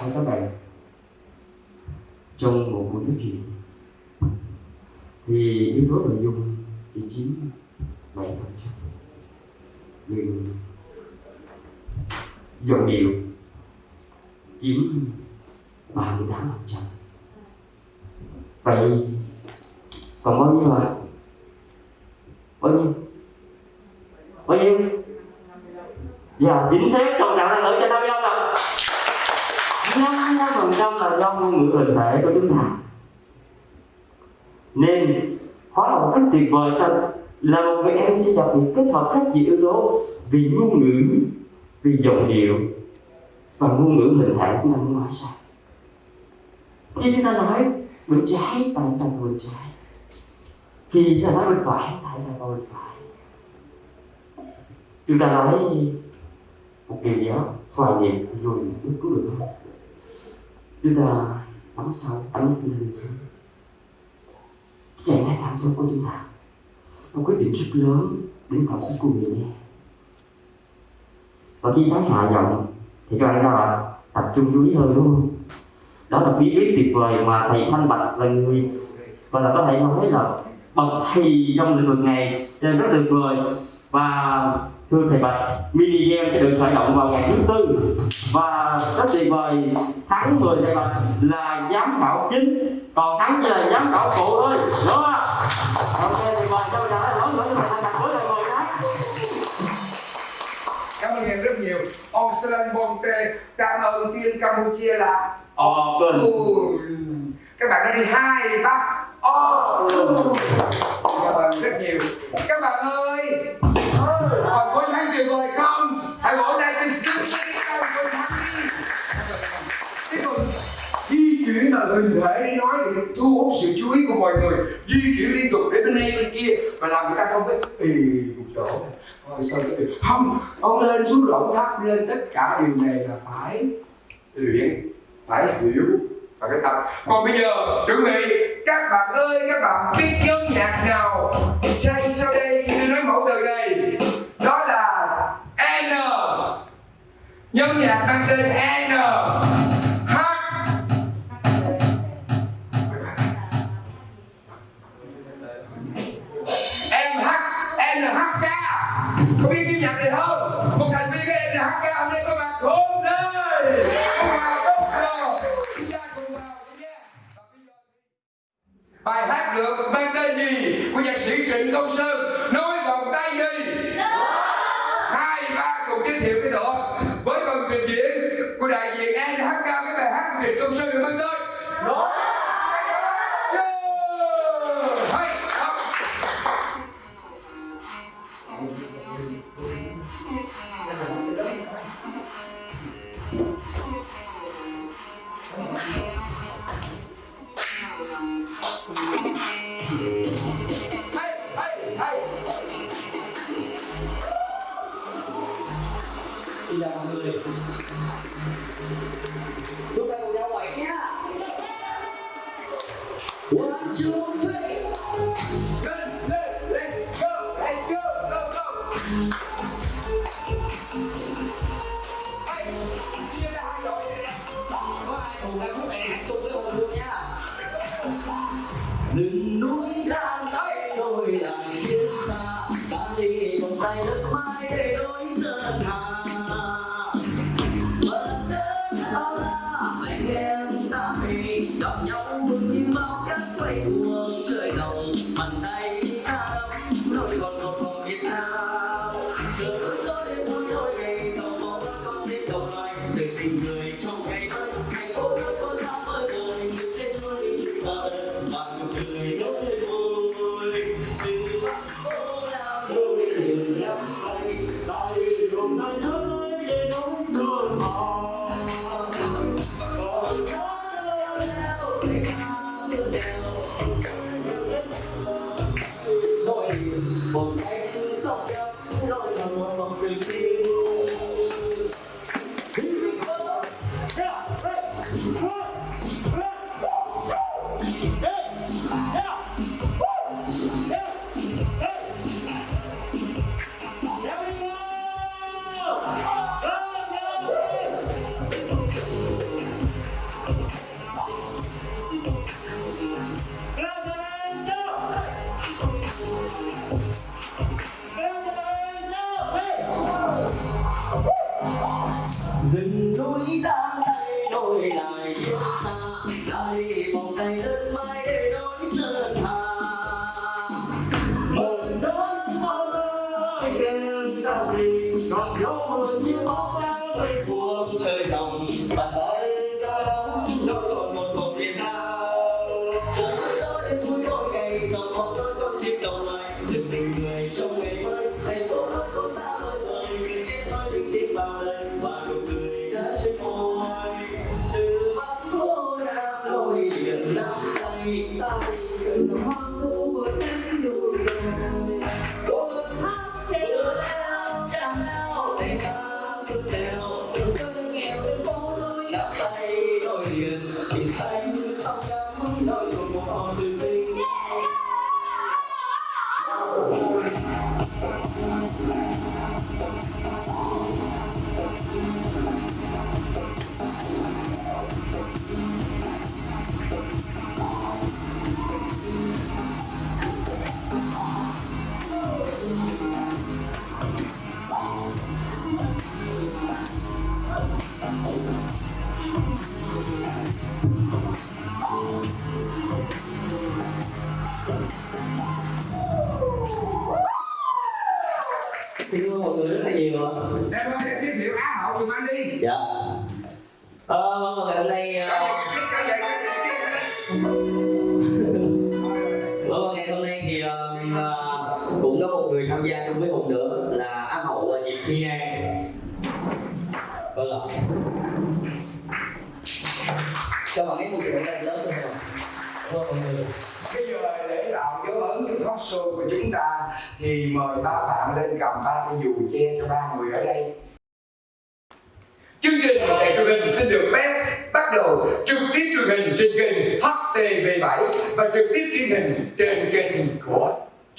Speaker 6: Thưa các bạn. Trong một buổi nói chuyện thì yếu tố nội dung chỉ chiếm bảy phần trăm nhưng dòng điệu chiếm ba mươi tám phần trăm. Vậy còn bao nhiêu ạ? Bao nhiêu? Bao nhiêu? Dạ chính xác trong trạng là lượng cho năm mươi ạ năm mươi phần trăm là do ngôn ngữ hình thể của chúng ta. Nên hóa học một cách tuyệt vời thật là một người MC đặc biệt kết hợp các nhiều yếu tố vì ngôn ngữ, vì giọng điệu và ngôn ngữ hình thể của mình nói sao? Khi chúng ta nói bên trái tại ta bên trái. Khi chúng ta nói bên phải tại ta bên phải. Chúng ta nói một điều gì đó hoài niệm rồi mới cứu được không chúng ta bấm sâu ấn lên xuống. Chạy ngay cảm xúc của chúng ta một quyết định rất lớn đến cảm xúc của mình. Và khi thấy hạ giọng thì các bạn sao ạ? Tập trung chú ý hơn, đúng không? Đó là bí quyết tuyệt vời mà thầy thanh bạch là người và là có thể nói là bậc thầy trong lĩnh vực này nên rất tuyệt vời. Và thưa thầy bạch, mini game sẽ được khởi động vào ngày thứ tư. Và rất tuyệt vời, tháng 10 thầy bạch là giám khảo chính. Còn thắng chỉ là giám khảo phụ thôi đúng không ạ? Ok thì mời cho nữa lời
Speaker 1: cảm ơn em rất nhiều. Ông Slan Bonte cảm ơn tiên Campuchia là
Speaker 6: open
Speaker 1: Ôi, các bạn nói đi hai ba ô cảm ơn rất nhiều. Các bạn ơi. Còn có thắng tuyệt vời là hình thể nói để thu hút sự chú ý của mọi người, di chuyển liên tục đến bên này, bên kia, mà làm người ta không biết. Ì một chỗ rồi sao cái không, ông lên xuống rộng thấp lên tất cả điều này là phải luyện, phải hiểu và cái tập. Còn bây giờ, chuẩn bị, các bạn ơi, các bạn biết nhóm nhạc nào chơi sau đây khi tôi nói mẫu từ này đó là N. Nhóm nhạc mang tên N. bài hát được mang tên gì? Của nhạc sĩ Trịnh Công
Speaker 7: Sơn. Nói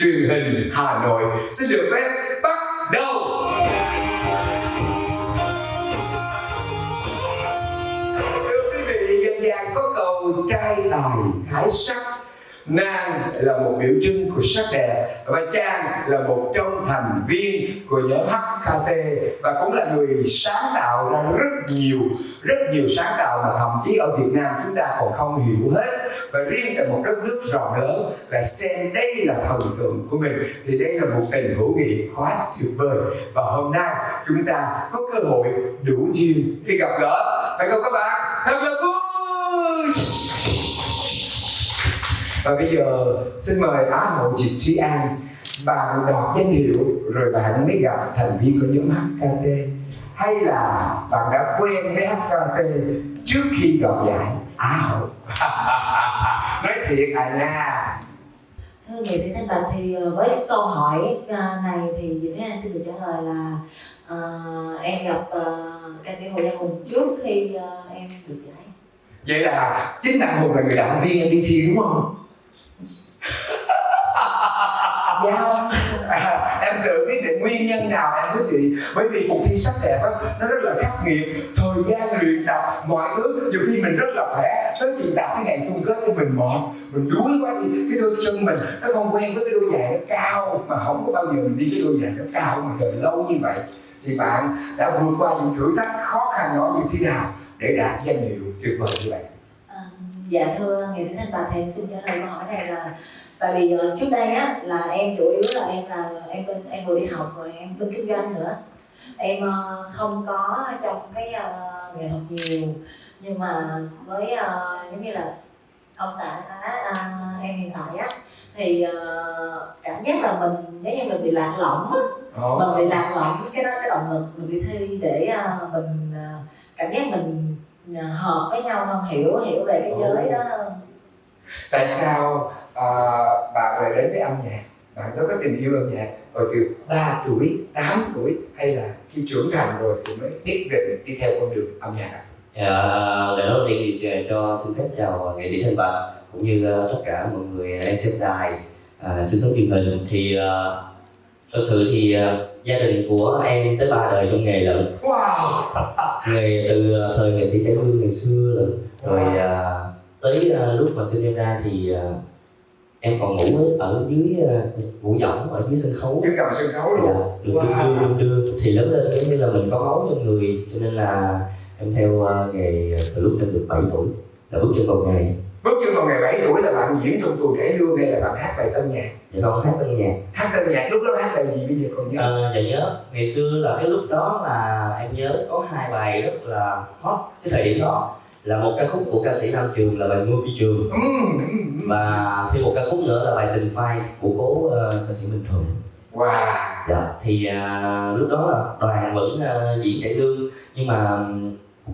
Speaker 1: truyền hình Hà Nội. Xin được phép bắt đầu. Thưa quý vị, dân gian có câu trai tài gái sắc Nam là một biểu trưng của sắc đẹp và Trang là một trong thành viên của nhóm HKT và cũng là người sáng tạo ra rất nhiều rất nhiều sáng tạo mà thậm chí ở Việt Nam chúng ta còn không hiểu hết. Và riêng tại một đất nước rộng lớn là xem đây là thần tượng của mình, thì đây là một tình hữu nghị quá tuyệt vời. Và hôm nay chúng ta có cơ hội đủ duyên khi gặp gỡ. Phải không các bạn? Thật là vui! Và bây giờ xin mời Á hậu Diệp Trí An. Bạn đoạt danh hiệu rồi bạn mới gặp thành viên của nhóm HKT hay là bạn đã quen với HKT trước khi đoạt giải Á hậu? *laughs* Nói thiệt à nha.
Speaker 8: Thưa nghệ sĩ Thanh Bạch thì ờ, với câu hỏi ờ, này thì Diệp Thế An xin được trả lời là ờ, em gặp ờ, ca sĩ Hồ Gia Hùng trước khi ờ, em được giải.
Speaker 1: vậy là chính bạn hùng là người động viên em đi thi đúng không
Speaker 8: Dạ không?
Speaker 1: à, em tự biết được nguyên nhân nào em quý vị bởi vì cuộc thi sắc đẹp đó, nó rất là khắc nghiệt. Thời gian luyện tập mọi thứ nhiều khi mình rất là khỏe. Tới chuyện tập cái ngày chung kết của mình mệt mình đuối quá đi cái đôi chân mình nó không quen với cái đôi giày nó cao mà không có bao giờ mình đi cái đôi giày nó cao mà đợi lâu như vậy. Thì bạn đã vượt qua những thử thách khó khăn đó như thế nào để đạt danh hiệu tuyệt vời như vậy?
Speaker 8: Dạ thưa nghệ sĩ Thanh Bạch thì em xin trả lời câu hỏi này là tại vì ờ, trước đây á là em chủ yếu là em là em bên em vừa đi học rồi em bên kinh doanh nữa. Em ờ, không có trong cái ờ, nghệ thuật nhiều nhưng mà với ờ, giống như là ông xã à, em hiện tại á thì ờ, cảm giác là mình nếu như mình bị lạc lõng á. Mình bị lạc lõng cái đó cái động lực mình đi thi để à, mình à, cảm giác mình hợp với nhau hơn hiểu hiểu về cái giới đó hơn.
Speaker 1: Tại sao à, bạn lại đến với âm nhạc? Bạn có có tình yêu âm nhạc hồi từ 3 tuổi 8 tuổi hay là khi trưởng thành rồi thì mới biết định đi theo con đường âm nhạc?
Speaker 7: Dạ, lời đầu tiên thì cho xin phép chào nghệ sĩ Thanh Bạch cũng như ờ, tất cả mọi người đang xem đài à, trên sóng truyền hình. Thì ờ, thật sự thì ờ, gia đình của em tới ba đời trong nghề lận.
Speaker 1: Wow. *laughs*
Speaker 7: Nghề từ ờ, thời nghệ sĩ cải lương ngày xưa lận. Rồi à, tới à, lúc mà sinh em ra thì à,
Speaker 9: em còn ngủ ở, dưới ờ, ngủ võng ở dưới sân khấu.
Speaker 1: Dưới cầm sân khấu luôn.
Speaker 9: Dạ, được đưa,
Speaker 1: Wow.
Speaker 9: đưa, đưa, đưa thì lớn lên giống như là mình có máu trong người cho nên là em theo ờ, nghề từ lúc em được 7 tuổi là bước chân vào nghề
Speaker 1: bước chân vào ngày 7 tuổi là bạn diễn trong tuồng cải lương hay là bạn hát bài tân nhạc?
Speaker 9: Dạ con hát tân nhạc.
Speaker 1: Hát tân nhạc lúc đó hát bài gì bây giờ còn nhớ?
Speaker 9: Ờ, dạ nhớ. Ngày xưa là cái lúc đó là em nhớ có hai bài rất là hot cái thời điểm đó. Là một ca khúc của ca sĩ Nam Trường là bài Mưa Phi Trường.
Speaker 1: Ừ, ừ, ừ.
Speaker 9: và thêm một ca khúc nữa là bài Tình Phai của cố ờ, ca sĩ Minh Thuận.
Speaker 1: Wow.
Speaker 9: Dạ thì à, lúc đó là đoàn vẫn à, diễn cải lương. Nhưng mà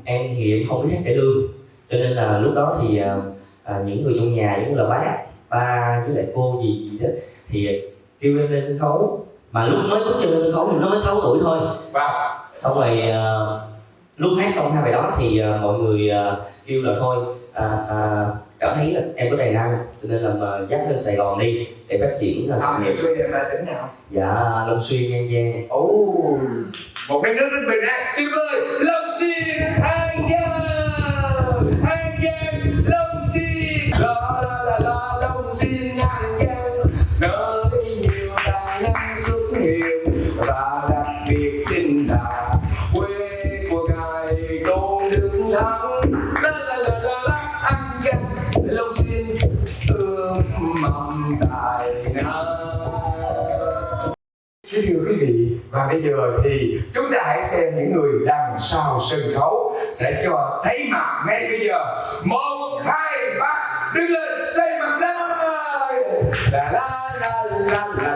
Speaker 9: em thì em không biết hát cải lương. Cho nên là lúc đó thì à, à, những người trong nhà giống như là bác ba với lại cô gì gì đó thì kêu em lên sân khấu. Mà lúc mới bước chân lên sân khấu thì nó mới 6 tuổi thôi.
Speaker 1: Wow
Speaker 9: xong rồi à, lúc hát xong hai bài đó thì à, mọi người à, kêu là thôi à, à, cảm thấy là em có tài năng cho nên là mà dắt lên Sài Gòn đi để phát triển là sự
Speaker 1: à,
Speaker 9: nghiệp.
Speaker 1: quê em là tỉnh nào?
Speaker 9: Dạ Long Xuyên An Giang.
Speaker 1: Ồ một đất nước rất bình an tuyệt vời lâm xin an thưa quý vị, và bây giờ thì chúng ta hãy xem những người đằng sau sân khấu sẽ cho thấy mặt ngay bây giờ. Một, hai, ba, đứng lên, xây mặt lên. La la la la la la la la